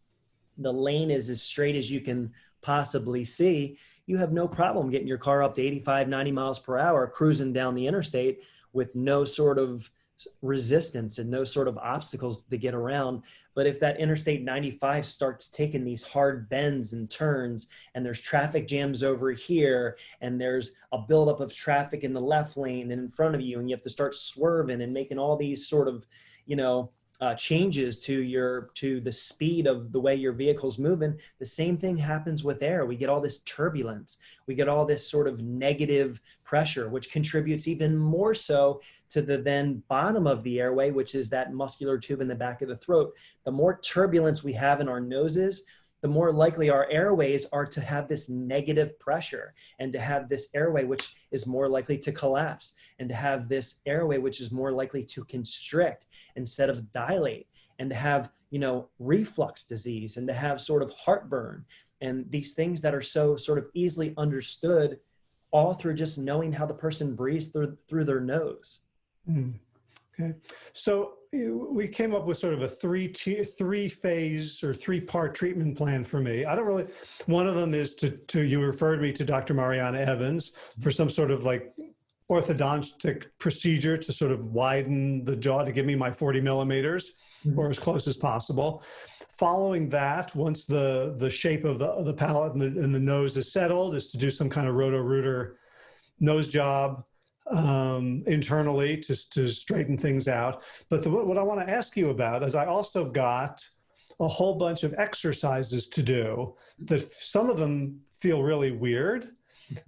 the lane is as straight as you can possibly see you have no problem getting your car up to 85 90 miles per hour cruising down the interstate with no sort of resistance and no sort of obstacles to get around. But if that Interstate 95 starts taking these hard bends and turns, and there's traffic jams over here, and there's a buildup of traffic in the left lane and in front of you, and you have to start swerving and making all these sort of, you know, uh, changes to your to the speed of the way your vehicle's moving the same thing happens with air. We get all this turbulence. We get all this sort of negative pressure which contributes even more so to the then bottom of the airway which is that muscular tube in the back of the throat. The more turbulence we have in our noses the more likely our airways are to have this negative pressure and to have this airway which is more likely to collapse and to have this airway which is more likely to constrict instead of dilate and to have you know reflux disease and to have sort of heartburn and these things that are so sort of easily understood all through just knowing how the person breathes through through their nose mm. okay so we came up with sort of a three three phase or three part treatment plan for me. I don't really. One of them is to to you referred me to Dr. Marianna Evans for some sort of like orthodontic procedure to sort of widen the jaw to give me my 40 millimeters mm -hmm. or as close as possible. Following that, once the the shape of the of the palate and the, and the nose is settled, is to do some kind of roto-rooter nose job um, internally to, to straighten things out. But the, what I want to ask you about is I also got a whole bunch of exercises to do that some of them feel really weird.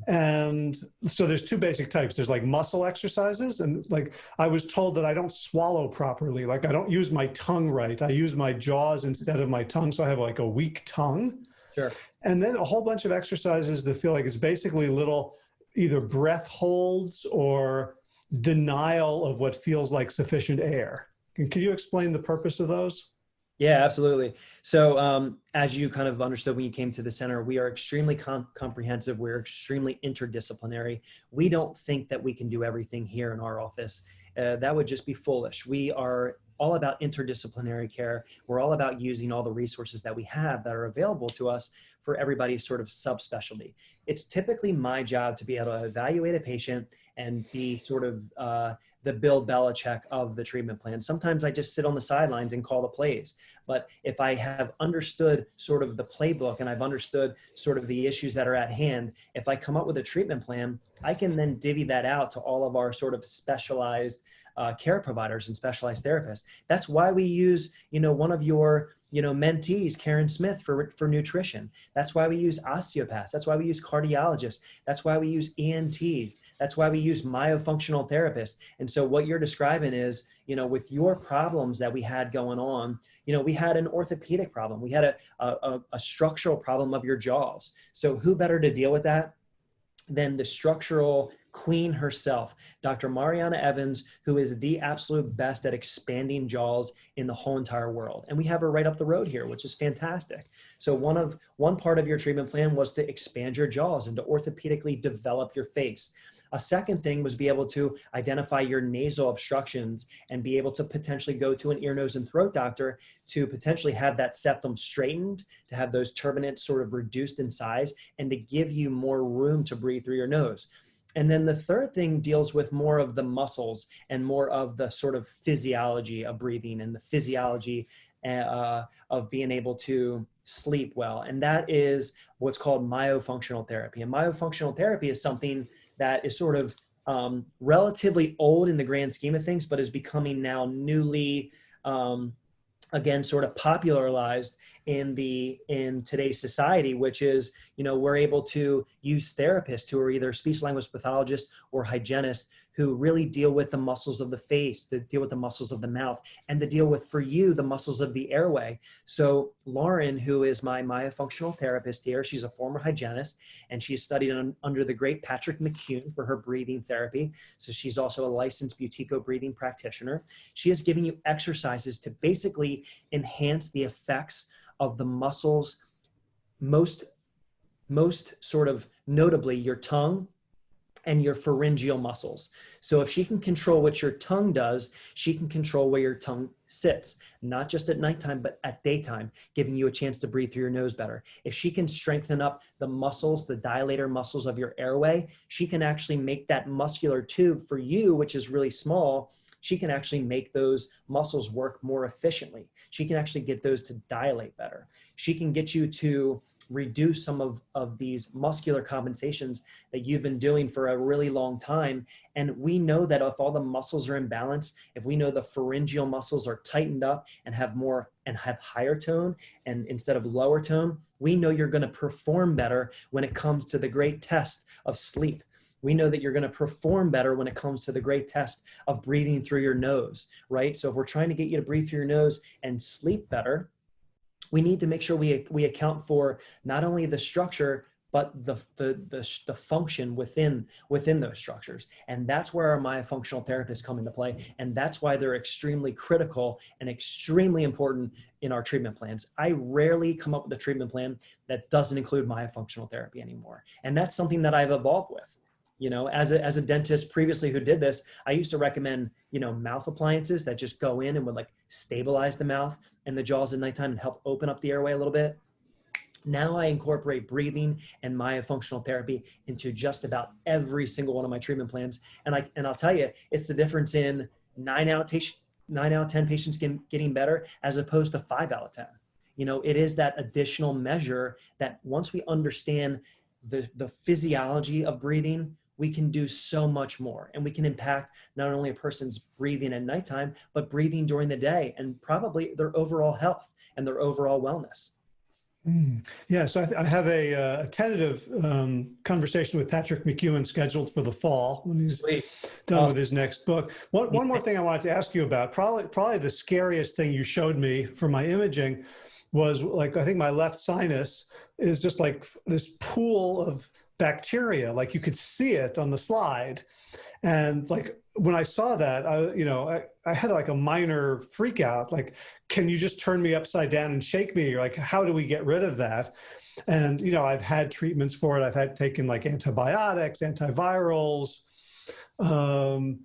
And so there's two basic types. There's like muscle exercises and like I was told that I don't swallow properly. Like I don't use my tongue right. I use my jaws instead of my tongue. So I have like a weak tongue. Sure. And then a whole bunch of exercises that feel like it's basically little either breath holds or denial of what feels like sufficient air. Can, can you explain the purpose of those? Yeah, absolutely. So um, as you kind of understood when you came to the center, we are extremely com comprehensive. We're extremely interdisciplinary. We don't think that we can do everything here in our office. Uh, that would just be foolish. We are all about interdisciplinary care. We're all about using all the resources that we have that are available to us for everybody's sort of subspecialty. It's typically my job to be able to evaluate a patient and be sort of uh, the Bill Belichick of the treatment plan. Sometimes I just sit on the sidelines and call the plays. But if I have understood sort of the playbook and I've understood sort of the issues that are at hand, if I come up with a treatment plan, I can then divvy that out to all of our sort of specialized uh, care providers and specialized therapists. That's why we use, you know, one of your you know, mentees, Karen Smith for, for nutrition. That's why we use osteopaths. That's why we use cardiologists. That's why we use ENTs. That's why we use myofunctional therapists. And so what you're describing is, you know, with your problems that we had going on, you know, we had an orthopedic problem. We had a, a, a structural problem of your jaws. So who better to deal with that than the structural queen herself, Dr. Marianna Evans, who is the absolute best at expanding jaws in the whole entire world. And we have her right up the road here, which is fantastic. So one of one part of your treatment plan was to expand your jaws and to orthopedically develop your face. A second thing was be able to identify your nasal obstructions and be able to potentially go to an ear, nose, and throat doctor to potentially have that septum straightened, to have those turbinates sort of reduced in size, and to give you more room to breathe through your nose. And then the third thing deals with more of the muscles and more of the sort of physiology of breathing and the physiology uh, of being able to sleep well. And that is what's called myofunctional therapy. And myofunctional therapy is something that is sort of um, relatively old in the grand scheme of things, but is becoming now newly, um, again, sort of popularized in the in today's society, which is you know we're able to use therapists who are either speech language pathologists or hygienists who really deal with the muscles of the face, to deal with the muscles of the mouth, and to deal with, for you, the muscles of the airway. So Lauren, who is my myofunctional therapist here, she's a former hygienist, and she's studied un, under the great Patrick McKeown for her breathing therapy. So she's also a licensed Buteyko breathing practitioner. She is giving you exercises to basically enhance the effects of the muscles most most sort of notably your tongue and your pharyngeal muscles. So if she can control what your tongue does, she can control where your tongue sits, not just at nighttime, but at daytime, giving you a chance to breathe through your nose better. If she can strengthen up the muscles, the dilator muscles of your airway, she can actually make that muscular tube for you, which is really small, she can actually make those muscles work more efficiently. She can actually get those to dilate better. She can get you to reduce some of, of these muscular compensations that you've been doing for a really long time. And we know that if all the muscles are in balance, if we know the pharyngeal muscles are tightened up and have more and have higher tone and instead of lower tone, we know you're gonna perform better when it comes to the great test of sleep. We know that you're gonna perform better when it comes to the great test of breathing through your nose, right? So if we're trying to get you to breathe through your nose and sleep better, we need to make sure we, we account for not only the structure, but the, the, the, the, function within, within those structures. And that's where our myofunctional therapists come into play. And that's why they're extremely critical and extremely important in our treatment plans. I rarely come up with a treatment plan that doesn't include myofunctional therapy anymore. And that's something that I've evolved with you know as a, as a dentist previously who did this i used to recommend you know mouth appliances that just go in and would like stabilize the mouth and the jaws at nighttime and help open up the airway a little bit. Now i incorporate breathing and myofunctional therapy into just about every single one of my treatment plans. And i and i'll tell you it's the difference in nine out of nine out of ten patients getting better as opposed to five out of ten. You know it is that additional measure that once we understand the, the physiology of breathing we can do so much more and we can impact not only a person's breathing at nighttime, but breathing during the day and probably their overall health and their overall wellness. Mm. Yeah, so I, I have a, uh, a tentative um, conversation with Patrick McKeown scheduled for the fall when he's Sweet. done with his next book. One, one more thing I wanted to ask you about, probably, probably the scariest thing you showed me for my imaging was like, I think my left sinus is just like this pool of bacteria, like you could see it on the slide. And like when I saw that, I, you know, I, I had like a minor freak out, like, can you just turn me upside down and shake me? Like, how do we get rid of that? And, you know, I've had treatments for it. I've had taken like antibiotics, antivirals. Um,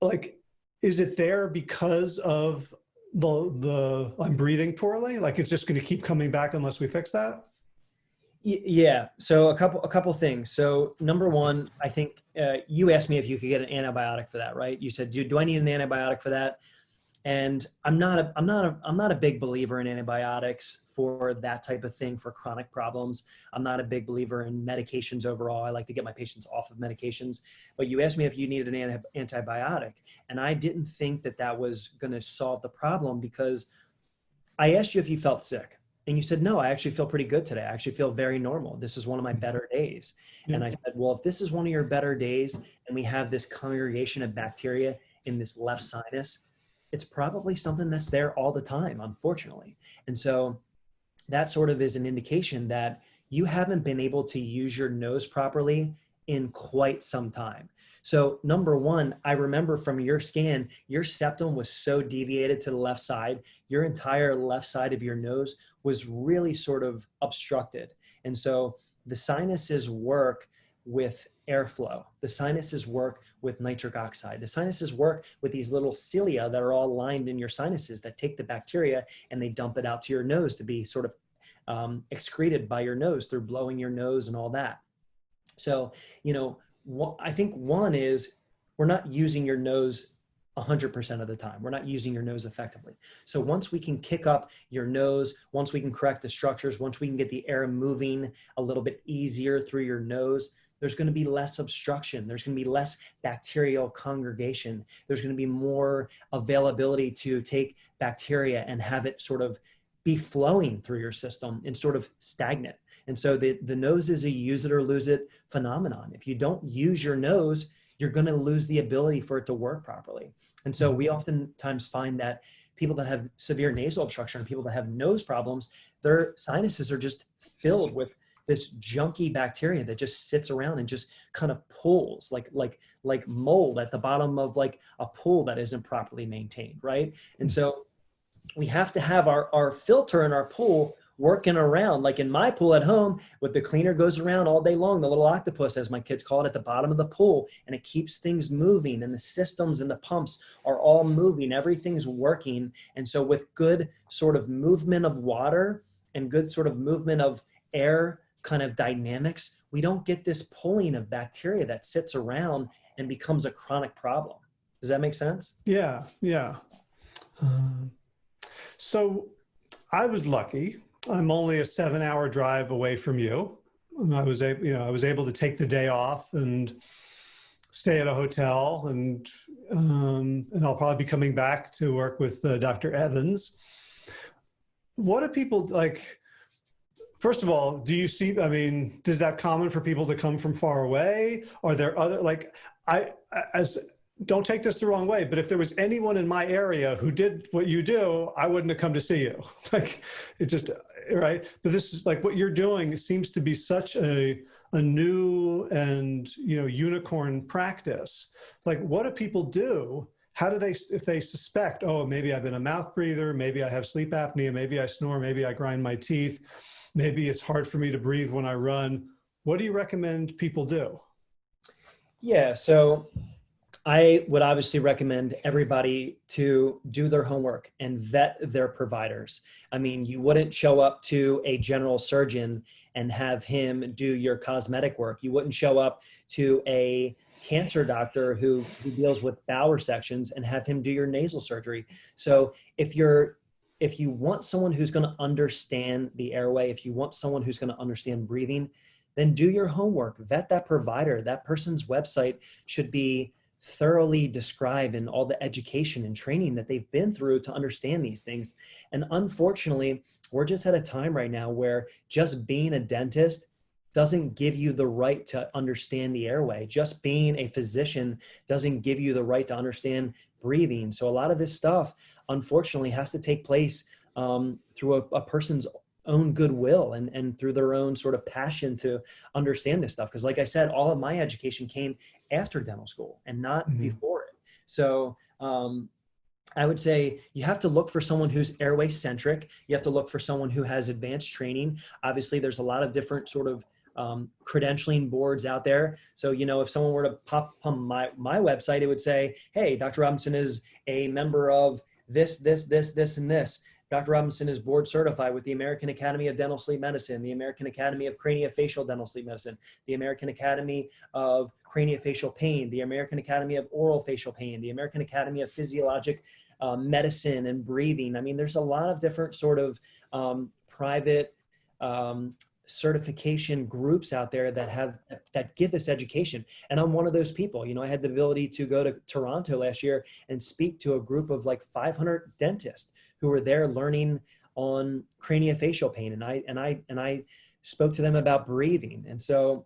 like, is it there because of the, the, I'm breathing poorly? Like it's just going to keep coming back unless we fix that? Yeah. So a couple a couple things. So number one, I think uh, you asked me if you could get an antibiotic for that, right? You said, do, do I need an antibiotic for that? And I'm not a I'm not a I'm not a big believer in antibiotics for that type of thing for chronic problems. I'm not a big believer in medications overall. I like to get my patients off of medications. But you asked me if you needed an antibiotic, and I didn't think that that was going to solve the problem because I asked you if you felt sick and you said, no, I actually feel pretty good today. I actually feel very normal. This is one of my mm-hmm. better days. Yeah. And I said, well, if this is one of your better days and we have this congregation of bacteria in this left sinus, it's probably something that's there all the time, unfortunately. And so that sort of is an indication that you haven't been able to use your nose properly in quite some time. So number one, I remember from your scan, your septum was so deviated to the left side, your entire left side of your nose was really sort of obstructed. And so the sinuses work with airflow. The sinuses work with nitric oxide. The sinuses work with these little cilia that are all lined in your sinuses that take the bacteria and they dump it out to your nose to be sort of um, excreted by your nose through blowing your nose and all that. So, you know, I think one is we're not using your nose 100% of the time. We're not using your nose effectively. So once we can kick up your nose, once we can correct the structures, once we can get the air moving a little bit easier through your nose, there's going to be less obstruction. There's going to be less bacterial congregation. There's going to be more availability to take bacteria and have it sort of be flowing through your system and sort of stagnant. And so the, the nose is a use it or lose it phenomenon. If you don't use your nose, you're going to lose the ability for it to work properly. And so we mm-hmm. oftentimes find that people that have severe nasal obstruction or people that have nose problems, their sinuses are just filled with this junky bacteria that just sits around and just kind of pulls like like like mold at the bottom of like a pool that isn't properly maintained right? And mm-hmm. so we have to have our our filter in our pool working around. Like in my pool at home, with the cleaner goes around all day long, the little octopus, as my kids call it, at the bottom of the pool, and it keeps things moving, and the systems and the pumps are all moving. Everything's working. And so, with good sort of movement of water and good sort of movement of air kind of dynamics, we don't get this pulling of bacteria that sits around and becomes a chronic problem. Does that make sense? Yeah, yeah. Uh, so I was lucky I'm only a seven hour drive away from you. I was able, you know, I was able to take the day off and stay at a hotel and, um, and I'll probably be coming back to work with uh, Dr. Evans. What do people like? First of all, do you see, I mean, is that common for people to come from far away? Are there other, like, I, as don't take this the wrong way, but if there was anyone in my area who did what you do, I wouldn't have come to see you. Like it just, right? But this is like what you're doing seems to be such a, a new and, you know, unicorn practice. Like what do people do? How do they, if they suspect, oh, maybe I've been a mouth breather, maybe I have sleep apnea, maybe I snore, maybe I grind my teeth, maybe it's hard for me to breathe when I run. What do you recommend people do? Yeah, so I would obviously recommend everybody to do their homework and vet their providers. I mean, you wouldn't show up to a general surgeon and have him do your cosmetic work. You wouldn't show up to a cancer doctor who, who deals with bowel sections and have him do your nasal surgery. So if you're if you want someone who's going to understand the airway, if you want someone who's going to understand breathing, then do your homework. Vet that provider. That person's website should be thoroughly describe in all the education and training that they've been through to understand these things. And unfortunately, we're just at a time right now where just being a dentist doesn't give you the right to understand the airway. Just being a physician doesn't give you the right to understand breathing. So a lot of this stuff, unfortunately, has to take place um, through a, a person's own goodwill and, and through their own sort of passion to understand this stuff. Because like I said, all of my education came after dental school and not mm-hmm. before it. So um, I would say you have to look for someone who's airway centric. You have to look for someone who has advanced training. Obviously, there's a lot of different sort of um, credentialing boards out there. So, you know, if someone were to pop on my, my website, it would say, hey, Dr. Robinson is a member of this, this, this, this, and this. Dr. Robinson is board certified with the American Academy of Dental Sleep Medicine, the American Academy of Craniofacial Dental Sleep Medicine, the American Academy of Craniofacial Pain, the American Academy of Oral Facial Pain, the American Academy of Physiologic um, Medicine and Breathing. I mean, there's a lot of different sort of um, private um, certification groups out there that have that give this education and i'm one of those people you know i had the ability to go to toronto last year and speak to a group of like 500 dentists who were there learning on craniofacial pain and I and I and I spoke to them about breathing. And so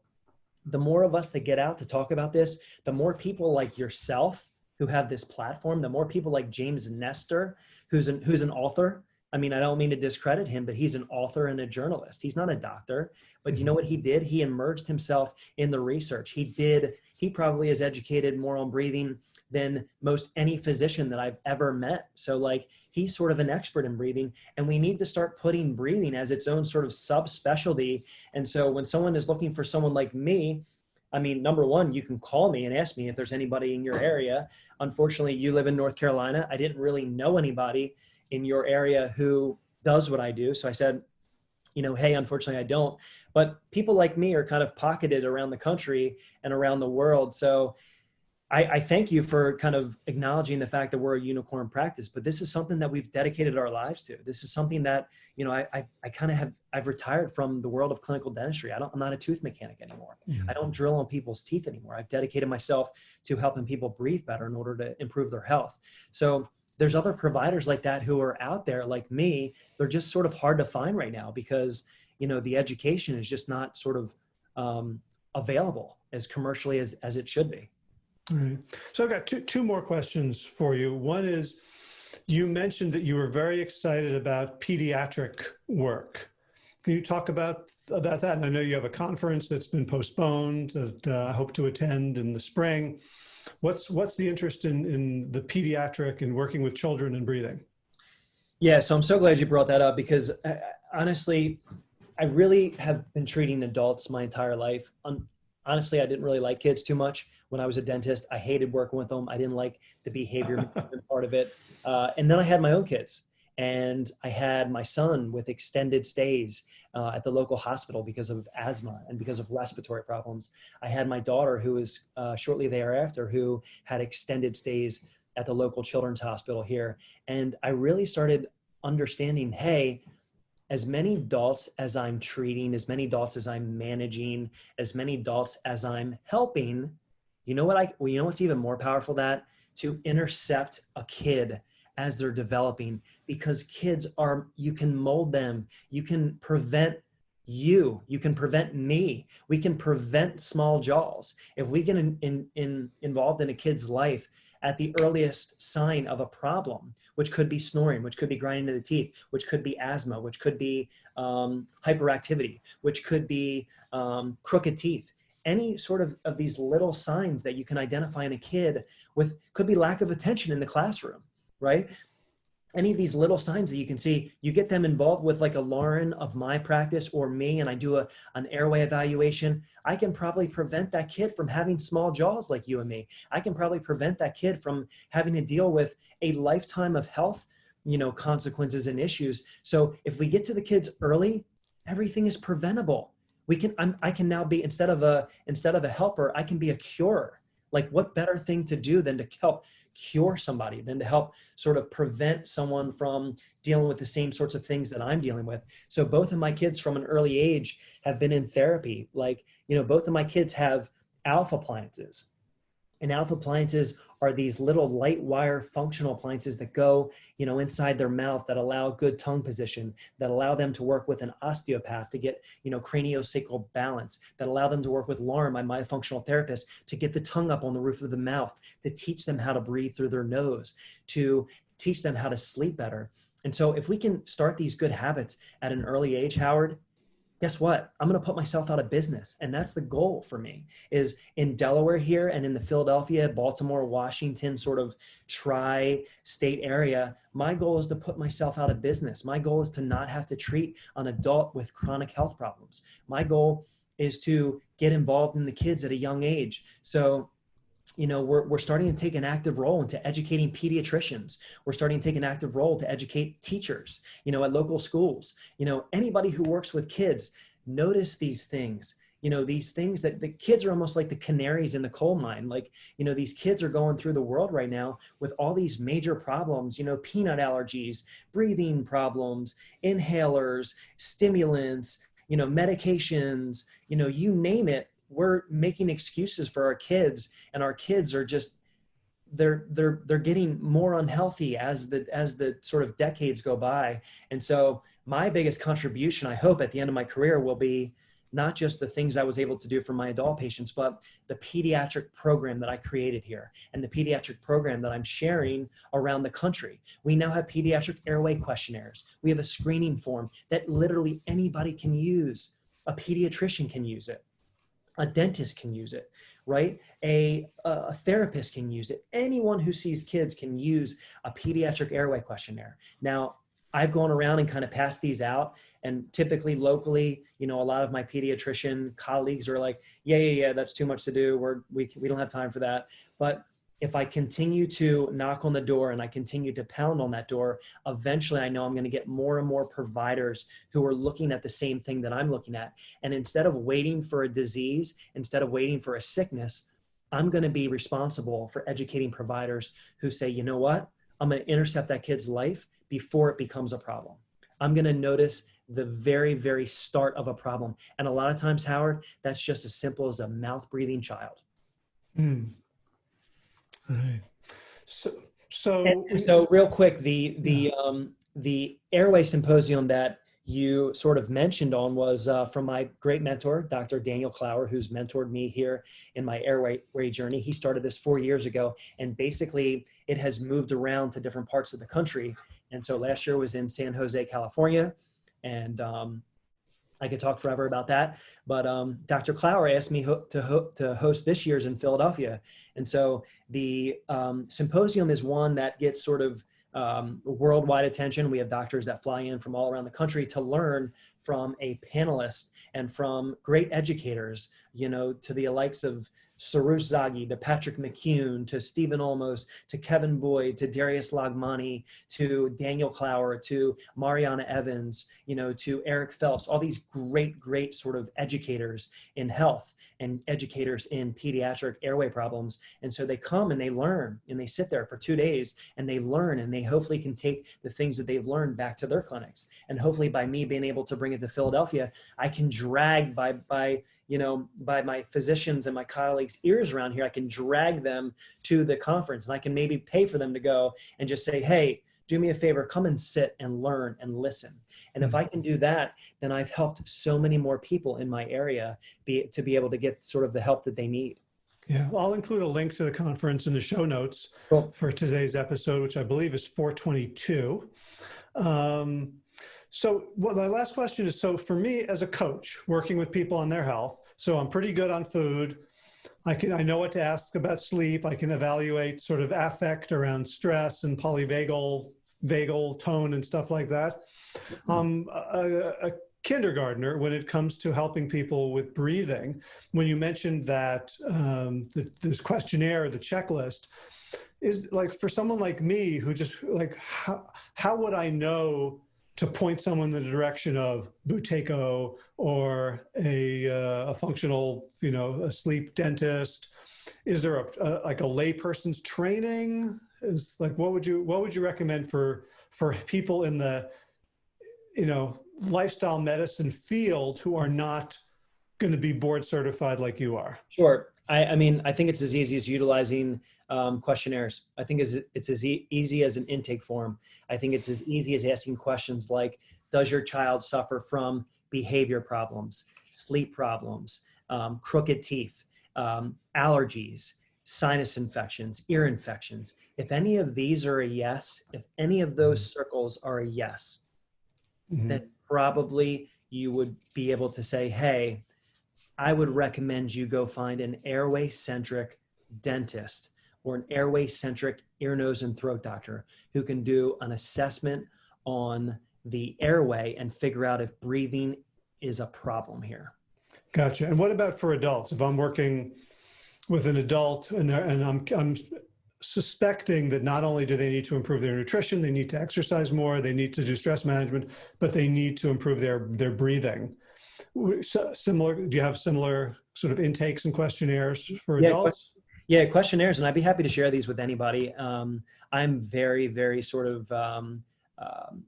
the more of us that get out to talk about this, the more people like yourself who have this platform, the more people like James Nestor, who's an who's an author, I mean, I don't mean to discredit him, but he's an author and a journalist. He's not a doctor, but you know what mm-hmm. he did? He immersed himself in the research. He did, he probably is educated more on breathing than most any physician that I've ever met. So like he's sort of an expert in breathing and we need to start putting breathing as its own sort of subspecialty. And so when someone is looking for someone like me, I mean, number one, you can call me and ask me if there's anybody in your area. Unfortunately, you live in North Carolina. I didn't really know anybody in your area who does what I do. So I said, you know, hey, unfortunately, I don't. But people like me are kind of pocketed around the country and around the world. So I, I, thank you for kind of acknowledging the fact that we're a unicorn practice, but this is something that we've dedicated our lives to. This is something that, you know, I, I, I kind of have, I've retired from the world of clinical dentistry. I don't, I'm not a tooth mechanic anymore. Mm-hmm. I don't drill on people's teeth anymore. I've dedicated myself to helping people breathe better in order to improve their health. So there's other providers like that who are out there like me. They're just sort of hard to find right now because, you know, the education is just not sort of um, available as commercially as, as it should be. Right. So I've got two, two more questions for you. One is, you mentioned that you were very excited about pediatric work. Can you talk about about that? And I know you have a conference that's been postponed that uh, I hope to attend in the spring. What's what's the interest in in the pediatric and working with children and breathing? Yeah, so I'm so glad you brought that up because uh, honestly, I really have been treating adults my entire life. honestly, I didn't really like kids too much when I was a dentist. I hated working with them. I didn't like the behavior part of it. Uh, and then I had my own kids and I had my son with extended stays uh, at the local hospital because of asthma and because of respiratory problems. I had my daughter who was uh, shortly thereafter who had extended stays at the local children's hospital here. And I really started understanding, hey, as many adults as I'm treating, as many adults as I'm managing, as many adults as I'm helping, you know what I, well, you know what's even more powerful that? To intercept a kid as they're developing because kids are, you can mold them. You can prevent you, you can prevent me. We can prevent small jaws. If we get in, in, in, involved in a kid's life at the earliest sign of a problem, which could be snoring, which could be grinding of the teeth, which could be asthma, which could be um, hyperactivity, which could be um, crooked teeth, any sort of, of these little signs that you can identify in a kid with could be lack of attention in the classroom right? Any of these little signs that you can see, you get them involved with like a Lauren of my practice or me, and I do a, an airway evaluation. I can probably prevent that kid from having small jaws like you and me. I can probably prevent that kid from having to deal with a lifetime of health you know, consequences and issues. So if we get to the kids early, everything is preventable. We can, I'm, I can now be, instead of a, instead of a helper, I can be a curer. Like what better thing to do than to help cure somebody, than to help sort of prevent someone from dealing with the same sorts of things that I'm dealing with. So both of my kids from an early age have been in therapy. Like, you know, both of my kids have alpha appliances. And alpha appliances are these little light wire functional appliances that go, you know, inside their mouth that allow good tongue position, that allow them to work with an osteopath to get, you know, craniosacral balance, that allow them to work with Lauren, my myofunctional therapist, to get the tongue up on the roof of the mouth, to teach them how to breathe through their nose, to teach them how to sleep better. And so if we can start these good habits at an early age, Howard, guess what? I'm going to put myself out of business. And that's the goal for me is in Delaware here and in the Philadelphia, Baltimore, Washington sort of tri-state area. My goal is to put myself out of business. My goal is to not have to treat an adult with chronic health problems. My goal is to get involved in the kids at a young age. So you know, we're, we're starting to take an active role into educating pediatricians. We're starting to take an active role to educate teachers, you know, at local schools. You know, anybody who works with kids, notice these things you know these things that the kids are almost like the canaries in the coal mine like you know these kids are going through the world right now with all these major problems you know peanut allergies breathing problems inhalers stimulants you know medications you know you name it we're making excuses for our kids and our kids are just they're they're they're getting more unhealthy as the as the sort of decades go by and so my biggest contribution i hope at the end of my career will be not just the things I was able to do for my adult patients, but the pediatric program that I created here and the pediatric program that I'm sharing around the country. We now have pediatric airway questionnaires. We have a screening form that literally anybody can use. A pediatrician can use it. A dentist can use it, right? A, a therapist can use it. Anyone who sees kids can use a pediatric airway questionnaire. Now, I've gone around and kind of passed these out. And typically locally, you know, a lot of my pediatrician colleagues are like, yeah, yeah, yeah, that's too much to do. We're, we, we don't have time for that. But if I continue to knock on the door and I continue to pound on that door, eventually I know I'm going to get more and more providers who are looking at the same thing that I'm looking at. And instead of waiting for a disease, instead of waiting for a sickness, I'm going to be responsible for educating providers who say, you know what? I'm going to intercept that kid's life before it becomes a problem. I'm going to notice the very, very start of a problem. And a lot of times, Howard, that's just as simple as a mouth breathing child. Mm. Right. So, so, and so real quick, the, the, yeah. um, the airway symposium that you sort of mentioned on was uh, from my great mentor, Dr. Daniel Klauer, who's mentored me here in my airway journey. He started this four years ago, and basically it has moved around to different parts of the country. And so last year was in San Jose, California, and um, I could talk forever about that. But um, Dr. Klauer asked me ho to, ho to host this year's in Philadelphia. And so the um, symposium is one that gets sort of um, worldwide attention. We have doctors that fly in from all around the country to learn from a panelist and from great educators, you know, to the likes of Soroush Zaghi to Patrick McKeown to Steven Olmos to Kevin Boyd to Darius Loghmanee to Daniel Klauer to Marianna Evans, you know, to Eric Phelps, all these great, great sort of educators in health and educators in pediatric airway problems. And so they come and they learn and they sit there for two days and they learn and they hopefully can take the things that they've learned back to their clinics. And hopefully by me being able to bring it to Philadelphia, I can drag by, by, you know, by my physicians and my colleagues ears around here, I can drag them to the conference and I can maybe pay for them to go and just say, hey, do me a favor, come and sit and learn and listen. And if I can do that, then I've helped so many more people in my area be, to be able to get sort of the help that they need. Yeah, well, I'll include a link to the conference in the show notes cool. for today's episode, which I believe is 422. Um, so well, my last question is, so for me as a coach working with people on their health, so I'm pretty good on food. I can, I know what to ask about sleep. I can evaluate sort of affect around stress and polyvagal vagal tone and stuff like that. Mm-hmm. Um, a, a, kindergartner, when it comes to helping people with breathing, when you mentioned that um, the, this questionnaire, the checklist, is like for someone like me who just like how, how would I know to point someone in the direction of Buteyko or a, uh, a functional, you know, a sleep dentist? Is there a, a like a layperson's training? is like what would you what would you recommend for for people in the you know lifestyle medicine field who are not going to be board certified like you are sure i, I mean i think it's as easy as utilizing um, questionnaires i think it's, it's as e easy as an intake form i think it's as easy as asking questions like does your child suffer from behavior problems sleep problems um, crooked teeth um, allergies sinus infections, ear infections. If any of these are a yes, if any of those mm-hmm. circles are a yes, mm-hmm. then probably you would be able to say, hey, I would recommend you go find an airway centric dentist or an airway centric ear, nose, and throat doctor who can do an assessment on the airway and figure out if breathing is a problem here. Gotcha. And what about for adults? If I'm working with an adult and, and I'm, I'm suspecting that not only do they need to improve their nutrition, they need to exercise more, they need to do stress management, but they need to improve their, their breathing. Similar, do you have similar sort of intakes and questionnaires for adults? Yeah, questionnaires, and I'd be happy to share these with anybody. Um, I'm very, very sort of um, um,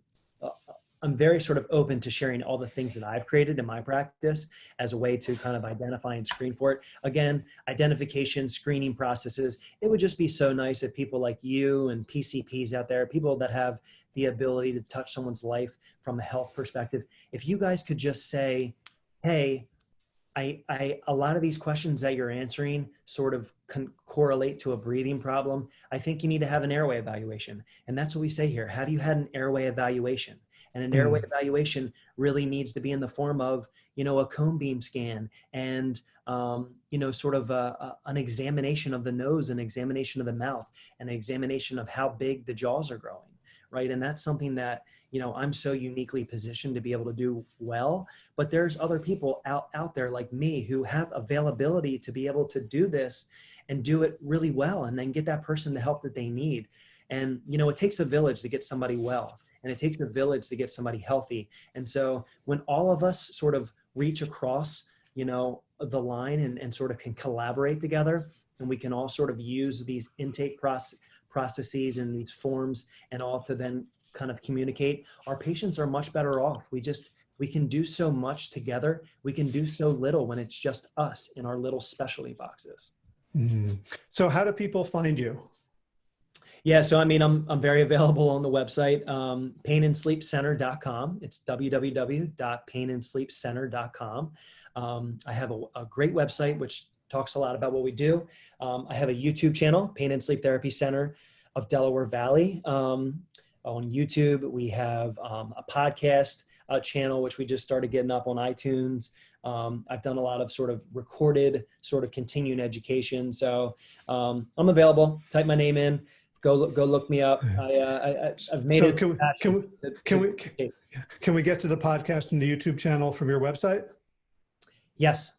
I'm very sort of open to sharing all the things that I've created in my practice as a way to kind of identify and screen for it. Again, identification, screening processes. It would just be so nice if people like you and PCPs out there, people that have the ability to touch someone's life from a health perspective, if you guys could just say, hey, I, I, a lot of these questions that you're answering sort of correlate to a breathing problem. I think you need to have an airway evaluation. And that's what we say here. Have you had an airway evaluation? And an mm. airway evaluation really needs to be in the form of, you know, a cone beam scan and, um, you know, sort of a, a, an examination of the nose, an examination of the mouth, an examination of how big the jaws are growing right? And that's something that, you know, I'm so uniquely positioned to be able to do well, but there's other people out, out there like me who have availability to be able to do this and do it really well and then get that person the help that they need. And, you know, it takes a village to get somebody well and it takes a village to get somebody healthy. And so when all of us sort of reach across, you know, the line and, and sort of can collaborate together and we can all sort of use these intake process processes and these forms and all to then kind of communicate, our patients are much better off. We just, we can do so much together. We can do so little when it's just us in our little specialty boxes. Mm. So how do people find you? Yeah, so I mean, I'm, I'm very available on the website, um, painandsleepcenter.com. It's www.painandsleepcenter.com. Um, I have a, a, great website, which talks a lot about what we do. Um, I have a YouTube channel, Pain and Sleep Therapy Center of Delaware Valley. Um, on YouTube, we have um, a podcast uh, channel, which we just started getting up on iTunes. Um, I've done a lot of sort of recorded, sort of continuing education. So um, I'm available. Type my name in. Go look, go look me up. I, uh, I, have made so it. Can we, can we, can we, can we get to the podcast and the YouTube channel from your website? Yes.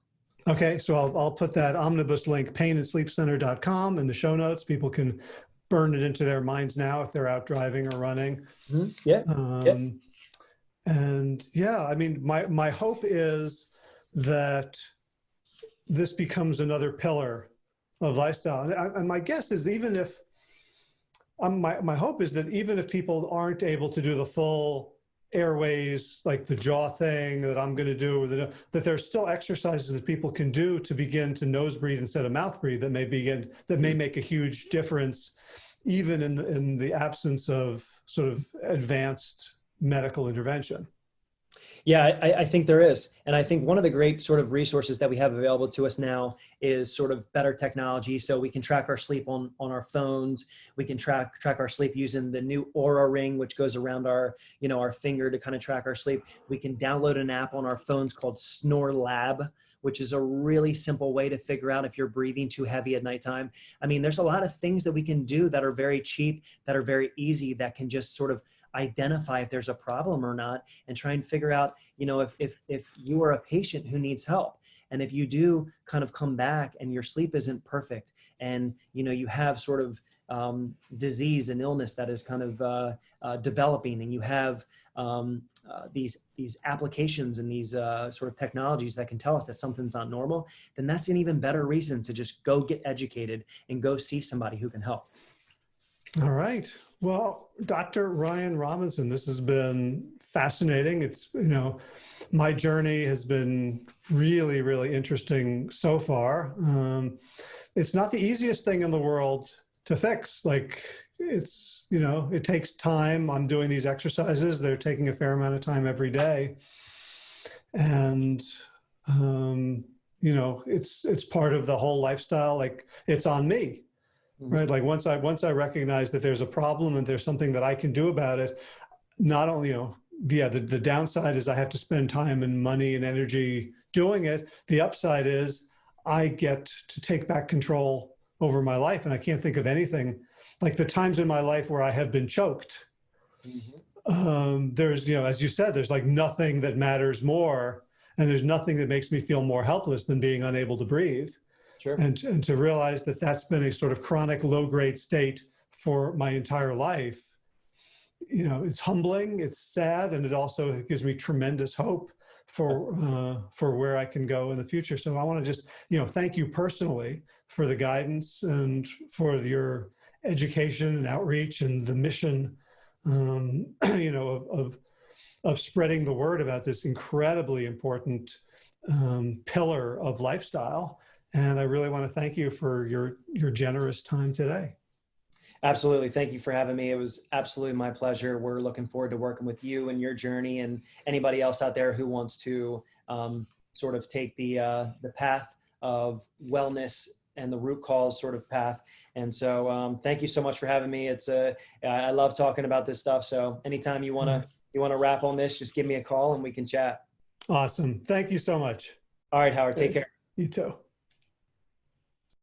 Okay, so I'll, I'll put that omnibus link, painsleepcenter.com in the show notes. People can burn it into their minds now if they're out driving or running. Mm-hmm. Yeah. Um, yeah. And yeah, I mean, my, my hope is that this becomes another pillar of lifestyle. And, and my guess is even if, um, my, my hope is that even if people aren't able to do the full airways, like the jaw thing that I'm going to do, the, that there's still exercises that people can do to begin to nose breathe instead of mouth breathe that may begin, that may make a huge difference, even in the, in the absence of sort of advanced medical intervention. Yeah, I, I, think there is. And I think one of the great sort of resources that we have available to us now is sort of better technology. So we can track our sleep on, on our phones. We can track track our sleep using the new Oura ring, which goes around our, you know, our finger to kind of track our sleep. We can download an app on our phones called SnoreLab, which is a really simple way to figure out if you're breathing too heavy at nighttime. I mean, there's a lot of things that we can do that are very cheap, that are very easy, that can just sort of identify if there's a problem or not and try and figure out, you know, if, if, if you are a patient who needs help. And if you do kind of come back and your sleep isn't perfect and, you know, you have sort of um, disease and illness that is kind of uh, uh, developing and you have um, uh, these these applications and these uh, sort of technologies that can tell us that something's not normal, then that's an even better reason to just go get educated and go see somebody who can help. All right. Well, Dr. Ryan Robinson, this has been fascinating. It's, you know, my journey has been really, really interesting so far. Um, it's not the easiest thing in the world to fix. Like it's, you know, it takes time. I'm doing these exercises. They're taking a fair amount of time every day. And, um, you know, it's, it's part of the whole lifestyle. Like it's on me Mm-hmm. right? Like once I once I recognize that there's a problem and there's something that I can do about it, not only you know, yeah, the the downside is I have to spend time and money and energy doing it. The upside is I get to take back control over my life, and I can't think of anything like the times in my life where I have been choked. Mm-hmm. Um, there's you know, as you said, there's like nothing that matters more, and there's nothing that makes me feel more helpless than being unable to breathe. Sure. And, and to realize that that's been a sort of chronic low grade state for my entire life, you know, it's humbling, it's sad, and it also gives me tremendous hope for uh, for where I can go in the future. So I want to just, you know, thank you personally for the guidance and for your education and outreach and the mission, um, you know, of, of, of spreading the word about this incredibly important um, pillar of lifestyle and I really want to thank you for your, your generous time today. Absolutely. Thank you for having me. It was absolutely my pleasure. We're looking forward to working with you and your journey and anybody else out there who wants to, um, sort of take the uh, the path of wellness and the root cause sort of path. And so, um, thank you so much for having me. It's a I love talking about this stuff. So anytime you wanna you wanna wrap on this, just give me a call and we can chat. Awesome. Thank you so much. All right, Howard. Take care. You too.